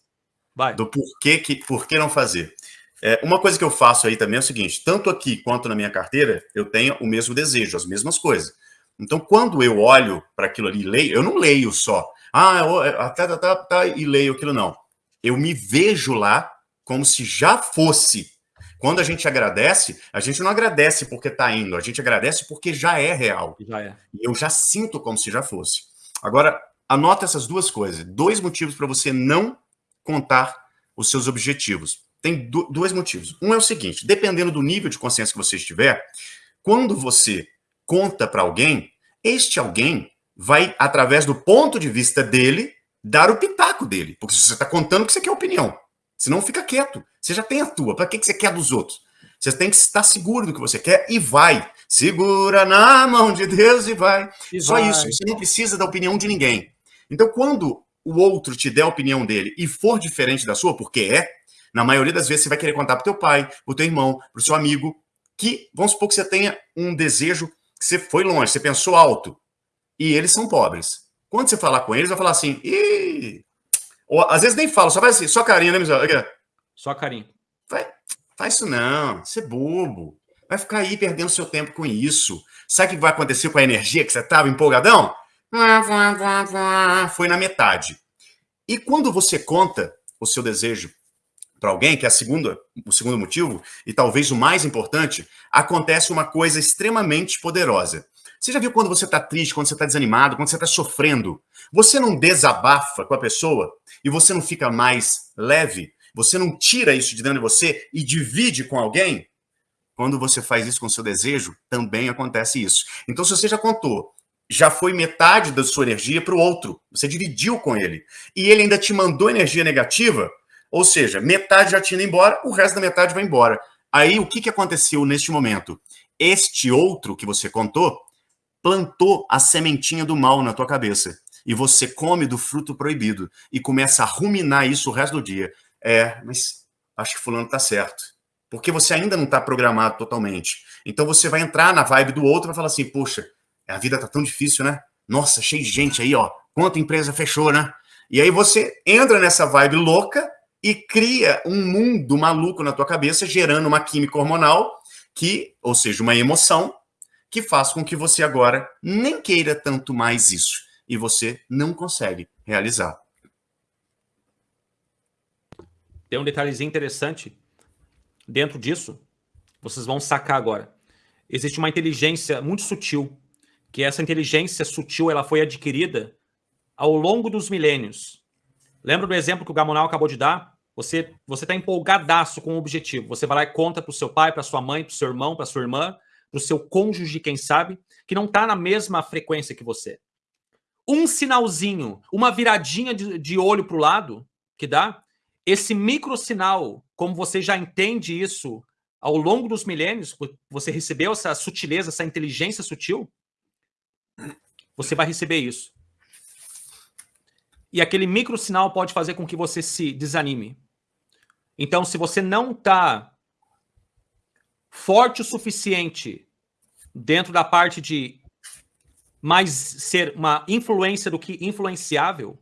do porquê, que, por que não fazer. É, uma coisa que eu faço aí também é o seguinte, tanto aqui quanto na minha carteira, eu tenho o mesmo desejo, as mesmas coisas. Então, quando eu olho para aquilo ali e leio, eu não leio só, ah, tá, tá, tá, tá, e leio aquilo, não. Eu me vejo lá como se já fosse. Quando a gente agradece, a gente não agradece porque está indo, a gente agradece porque já é real. Já é. Eu já sinto como se já fosse. Agora, anota essas duas coisas. Dois motivos para você não contar os seus objetivos. Tem dois motivos. Um é o seguinte, dependendo do nível de consciência que você estiver, quando você conta para alguém, este alguém vai, através do ponto de vista dele, dar o pitaco dele. Porque se você está contando que você quer opinião. Senão fica quieto. Você já tem a tua. Para que, que você quer dos outros? Você tem que estar seguro do que você quer e vai. Segura na mão de Deus e vai. E Só vai. isso. Você não precisa da opinião de ninguém. Então, quando o outro te der a opinião dele e for diferente da sua, porque é, na maioria das vezes você vai querer contar para teu pai, para teu irmão, para o seu amigo, que vamos supor que você tenha um desejo que você foi longe, você pensou alto, e eles são pobres. Quando você falar com eles, vai falar assim, Ih! Ou, às vezes nem fala, só vai assim, só carinho, né, Michel? Só carinho. Vai, faz isso não, você é bobo. Vai ficar aí perdendo seu tempo com isso. Sabe o que vai acontecer com a energia que você estava empolgadão? Foi na metade. E quando você conta o seu desejo para alguém, que é a segunda, o segundo motivo, e talvez o mais importante, acontece uma coisa extremamente poderosa. Você já viu quando você está triste, quando você está desanimado, quando você está sofrendo? Você não desabafa com a pessoa e você não fica mais leve? Você não tira isso de dentro de você e divide com alguém? Quando você faz isso com seu desejo, também acontece isso. Então, se você já contou, já foi metade da sua energia para o outro, você dividiu com ele, e ele ainda te mandou energia negativa, ou seja, metade já tinha ido embora, o resto da metade vai embora. Aí, o que, que aconteceu neste momento? Este outro que você contou plantou a sementinha do mal na tua cabeça. E você come do fruto proibido e começa a ruminar isso o resto do dia. É, mas acho que fulano tá certo. Porque você ainda não está programado totalmente. Então você vai entrar na vibe do outro e vai falar assim, poxa, a vida tá tão difícil, né? Nossa, cheio de gente aí, ó. Quanta empresa fechou, né? E aí você entra nessa vibe louca e cria um mundo maluco na tua cabeça, gerando uma química hormonal que, ou seja, uma emoção que faz com que você agora nem queira tanto mais isso e você não consegue realizar. Tem um detalhezinho interessante dentro disso, vocês vão sacar agora. Existe uma inteligência muito sutil, que essa inteligência sutil ela foi adquirida ao longo dos milênios. Lembra do exemplo que o Gamonal acabou de dar? Você você está empolgadaço com o objetivo. Você vai lá e conta para o seu pai, para sua mãe, para o seu irmão, para sua irmã, para o seu cônjuge, quem sabe, que não está na mesma frequência que você. Um sinalzinho, uma viradinha de, de olho para o lado que dá, esse micro sinal, como você já entende isso ao longo dos milênios, você recebeu essa sutileza, essa inteligência sutil, você vai receber isso. E aquele micro sinal pode fazer com que você se desanime. Então, se você não está forte o suficiente dentro da parte de mais ser uma influência do que influenciável,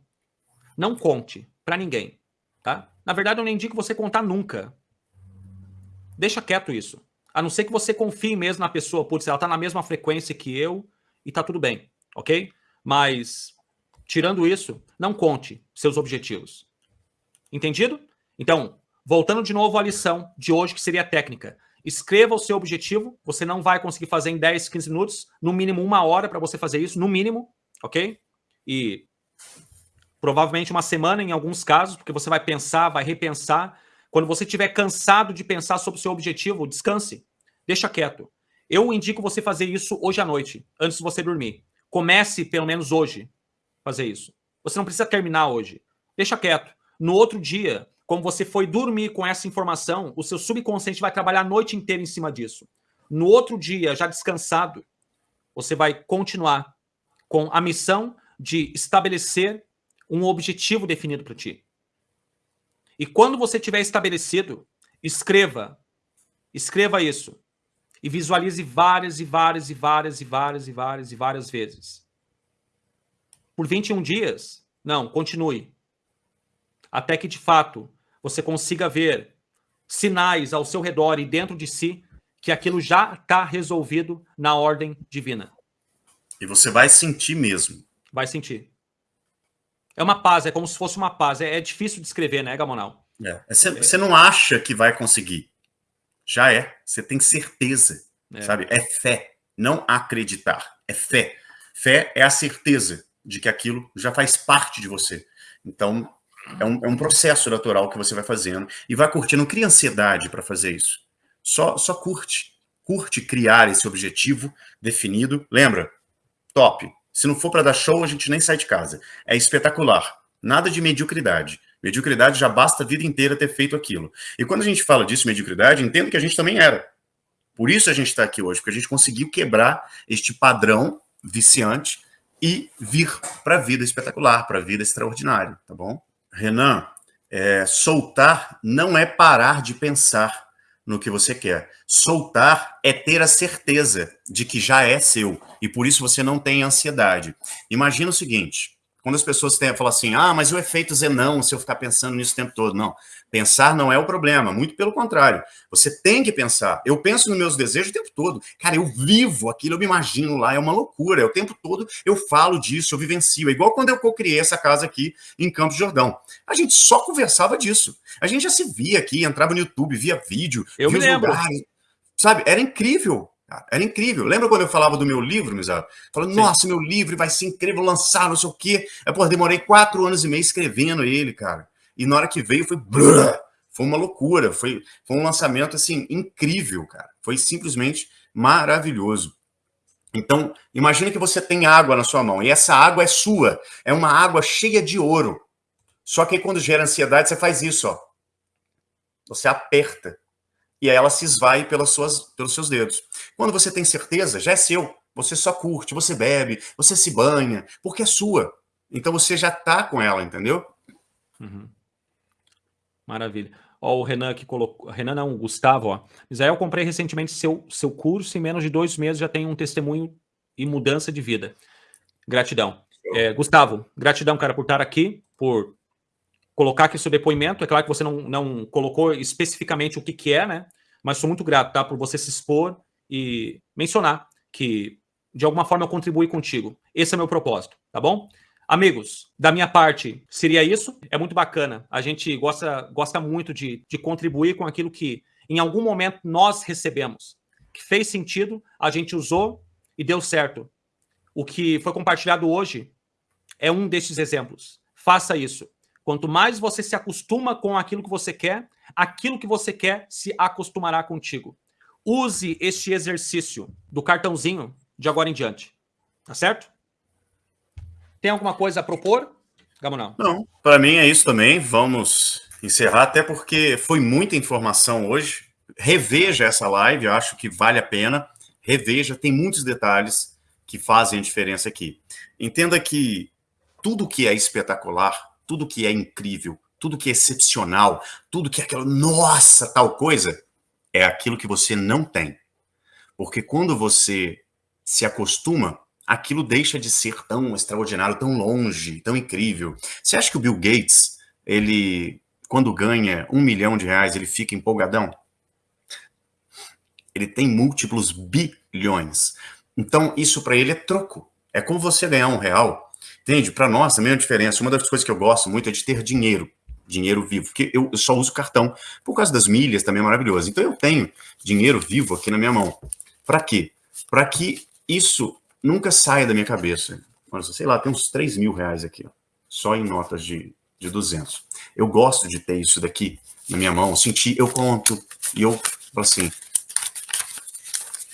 não conte para ninguém, tá? Na verdade, eu nem indico você contar nunca. Deixa quieto isso. A não ser que você confie mesmo na pessoa. Putz, ela tá na mesma frequência que eu e tá tudo bem, ok? Mas, tirando isso, não conte seus objetivos. Entendido? Então, voltando de novo à lição de hoje, que seria a técnica. Escreva o seu objetivo. Você não vai conseguir fazer em 10, 15 minutos. No mínimo uma hora para você fazer isso, no mínimo, ok? E provavelmente uma semana em alguns casos, porque você vai pensar, vai repensar. Quando você estiver cansado de pensar sobre o seu objetivo, descanse, deixa quieto. Eu indico você fazer isso hoje à noite, antes de você dormir. Comece pelo menos hoje fazer isso. Você não precisa terminar hoje. Deixa quieto. No outro dia, como você foi dormir com essa informação, o seu subconsciente vai trabalhar a noite inteira em cima disso. No outro dia, já descansado, você vai continuar com a missão de estabelecer um objetivo definido para ti. E quando você tiver estabelecido, escreva. Escreva isso. E visualize várias e várias e várias e várias e várias e várias vezes. Por 21 dias? Não, continue. Até que, de fato, você consiga ver sinais ao seu redor e dentro de si que aquilo já está resolvido na ordem divina. E você vai sentir mesmo. Vai sentir. É uma paz, é como se fosse uma paz. É, é difícil de escrever, né, Gamonal? É. Você, é. você não acha que vai conseguir. Já é. Você tem certeza. É. Sabe? É fé. Não acreditar. É fé. Fé é a certeza de que aquilo já faz parte de você. Então, é um, é um processo natural que você vai fazendo e vai curtindo. Não cria ansiedade para fazer isso. Só, só curte. Curte criar esse objetivo definido. Lembra? Top. Se não for para dar show, a gente nem sai de casa. É espetacular. Nada de mediocridade. Mediocridade já basta a vida inteira ter feito aquilo. E quando a gente fala disso, mediocridade, entendo que a gente também era. Por isso a gente está aqui hoje, porque a gente conseguiu quebrar este padrão viciante e vir para a vida espetacular, para a vida extraordinária, tá bom? Renan, é, soltar não é parar de pensar no que você quer. Soltar é ter a certeza de que já é seu e por isso você não tem ansiedade. Imagina o seguinte, quando as pessoas têm, falam assim, ah, mas o efeito Zenão, se eu ficar pensando nisso o tempo todo. Não, pensar não é o problema, muito pelo contrário. Você tem que pensar. Eu penso nos meus desejos o tempo todo. Cara, eu vivo aquilo, eu me imagino lá, é uma loucura. É o tempo todo eu falo disso, eu vivencio. É igual quando eu criei essa casa aqui em Campos Jordão. A gente só conversava disso. A gente já se via aqui, entrava no YouTube, via vídeo, eu via me lembro. Lugares, sabe? Era incrível. Era incrível. Lembra quando eu falava do meu livro, Misato? Falando, nossa, meu livro vai ser incrível, lançar, não sei o quê. É, pô, demorei quatro anos e meio escrevendo ele, cara. E na hora que veio, foi... Foi uma loucura. Foi, foi um lançamento, assim, incrível, cara. Foi simplesmente maravilhoso. Então, imagine que você tem água na sua mão. E essa água é sua. É uma água cheia de ouro. Só que aí, quando gera ansiedade, você faz isso, ó. Você aperta e aí ela se esvai pelas suas, pelos seus dedos. Quando você tem certeza, já é seu. Você só curte, você bebe, você se banha, porque é sua. Então você já tá com ela, entendeu? Uhum. Maravilha. Ó, o Renan que colocou. Renan não, o Gustavo, ó. Israel, comprei recentemente seu, seu curso, em menos de dois meses já tem um testemunho e mudança de vida. Gratidão. É, Gustavo, gratidão, cara, por estar aqui, por colocar aqui seu depoimento. É claro que você não, não colocou especificamente o que, que é, né? Mas sou muito grato, tá? Por você se expor e mencionar que, de alguma forma, eu contribuí contigo. Esse é meu propósito, tá bom? Amigos, da minha parte, seria isso. É muito bacana. A gente gosta, gosta muito de, de contribuir com aquilo que, em algum momento, nós recebemos. Que fez sentido, a gente usou e deu certo. O que foi compartilhado hoje é um desses exemplos. Faça isso. Quanto mais você se acostuma com aquilo que você quer, aquilo que você quer se acostumará contigo. Use este exercício do cartãozinho de agora em diante. Tá certo? Tem alguma coisa a propor, Gamonal? Não, para mim é isso também. Vamos encerrar, até porque foi muita informação hoje. Reveja essa live, eu acho que vale a pena. Reveja, tem muitos detalhes que fazem a diferença aqui. Entenda que tudo que é espetacular, tudo que é incrível, tudo que é excepcional, tudo que é aquela, nossa, tal coisa, é aquilo que você não tem. Porque quando você se acostuma, aquilo deixa de ser tão extraordinário, tão longe, tão incrível. Você acha que o Bill Gates, ele, quando ganha um milhão de reais, ele fica empolgadão? Ele tem múltiplos bilhões. Então, isso para ele é troco. É como você ganhar um real. Entende? Para nós, a mesma diferença. Uma das coisas que eu gosto muito é de ter dinheiro. Dinheiro vivo. Porque eu, só uso cartão. Por causa das milhas também é maravilhoso. Então, eu tenho dinheiro vivo aqui na minha mão. Para quê? Para que isso nunca saia da minha cabeça. Sei lá, tem uns 3 mil reais aqui, ó, só em notas de, de 200. Eu gosto de ter isso daqui na minha mão, sentir, eu conto, e eu falo assim,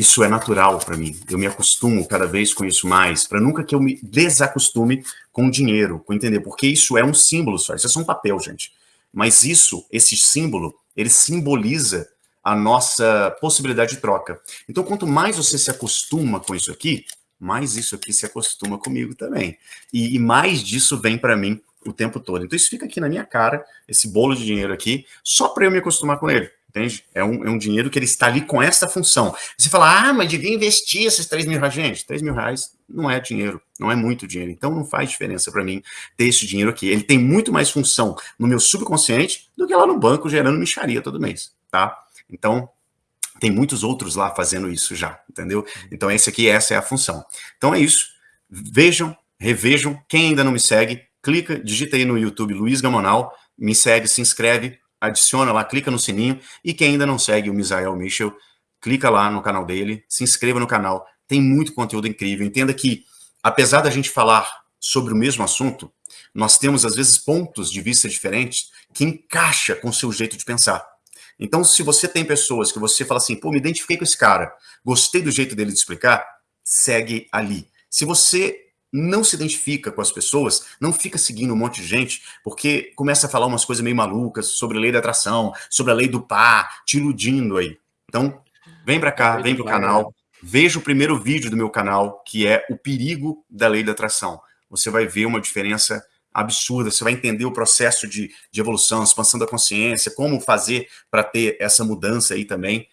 isso é natural para mim. Eu me acostumo cada vez com isso mais, para nunca que eu me desacostume com o dinheiro, com entender, porque isso é um símbolo só, isso é só um papel, gente. Mas isso, esse símbolo, ele simboliza a nossa possibilidade de troca. Então, quanto mais você se acostuma com isso aqui, mais isso aqui se acostuma comigo também. E, e mais disso vem para mim o tempo todo. Então isso fica aqui na minha cara, esse bolo de dinheiro aqui, só para eu me acostumar com ele. Entende? É um, é um dinheiro que ele está ali com essa função. Você fala, ah, mas devia investir esses 3 mil reais. Gente, 3 mil reais não é dinheiro, não é muito dinheiro. Então não faz diferença para mim ter esse dinheiro aqui. Ele tem muito mais função no meu subconsciente do que lá no banco gerando micharia todo mês, tá? Então, tem muitos outros lá fazendo isso já, entendeu? Então esse aqui, essa é a função. Então é isso. Vejam, revejam. Quem ainda não me segue, clica, digita aí no YouTube Luiz Gamonal, me segue, se inscreve, adiciona lá, clica no sininho. E quem ainda não segue o Misael Michel, clica lá no canal dele, se inscreva no canal. Tem muito conteúdo incrível. Entenda que, apesar da gente falar sobre o mesmo assunto, nós temos, às vezes, pontos de vista diferentes que encaixa com o seu jeito de pensar. Então, se você tem pessoas que você fala assim, pô, me identifiquei com esse cara, gostei do jeito dele de explicar, segue ali. Se você não se identifica com as pessoas, não fica seguindo um monte de gente, porque começa a falar umas coisas meio malucas sobre a lei da atração, sobre a lei do par, te iludindo aí. Então, vem para cá, vem pro canal, veja o primeiro vídeo do meu canal, que é o perigo da lei da atração. Você vai ver uma diferença absurda, você vai entender o processo de, de evolução, expansão da consciência, como fazer para ter essa mudança aí também,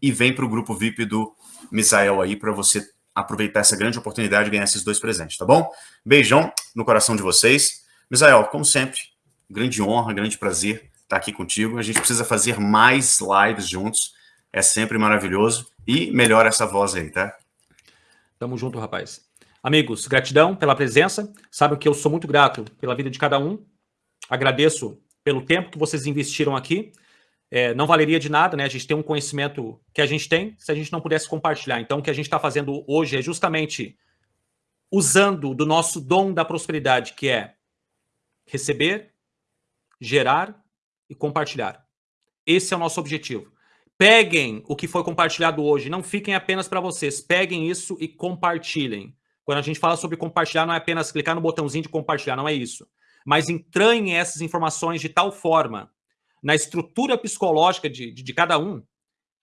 e vem para o grupo VIP do Misael aí, para você aproveitar essa grande oportunidade de ganhar esses dois presentes, tá bom? Beijão no coração de vocês. Misael, como sempre, grande honra, grande prazer estar aqui contigo. A gente precisa fazer mais lives juntos, é sempre maravilhoso, e melhora essa voz aí, tá? Tamo junto, rapaz. Amigos, gratidão pela presença. Sabem que eu sou muito grato pela vida de cada um. Agradeço pelo tempo que vocês investiram aqui. É, não valeria de nada, né? A gente tem um conhecimento que a gente tem se a gente não pudesse compartilhar. Então, o que a gente está fazendo hoje é justamente usando do nosso dom da prosperidade, que é receber, gerar e compartilhar. Esse é o nosso objetivo. Peguem o que foi compartilhado hoje, não fiquem apenas para vocês. Peguem isso e compartilhem. Quando a gente fala sobre compartilhar, não é apenas clicar no botãozinho de compartilhar, não é isso. Mas entranhem essas informações de tal forma na estrutura psicológica de, de, de cada um,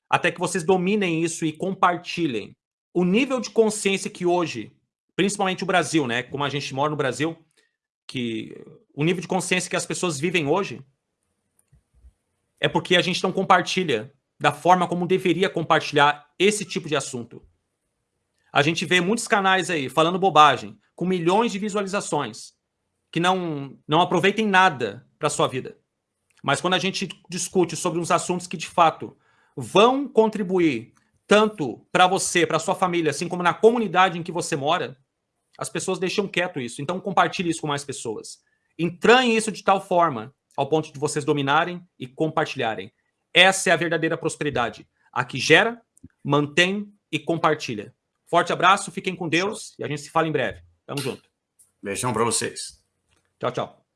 até que vocês dominem isso e compartilhem. O nível de consciência que hoje, principalmente o Brasil, né, como a gente mora no Brasil, que o nível de consciência que as pessoas vivem hoje é porque a gente não compartilha da forma como deveria compartilhar esse tipo de assunto. A gente vê muitos canais aí falando bobagem, com milhões de visualizações, que não, não aproveitem nada para sua vida. Mas quando a gente discute sobre uns assuntos que de fato vão contribuir tanto para você, para sua família, assim como na comunidade em que você mora, As pessoas deixam quieto isso. Então compartilhe isso com mais pessoas. Entranhe isso de tal forma ao ponto de vocês dominarem e compartilharem. Essa é a verdadeira prosperidade. A que gera, mantém e compartilha. Forte abraço, fiquem com Deus e a gente se fala em breve. Tamo junto. Beijão para vocês. Tchau, tchau.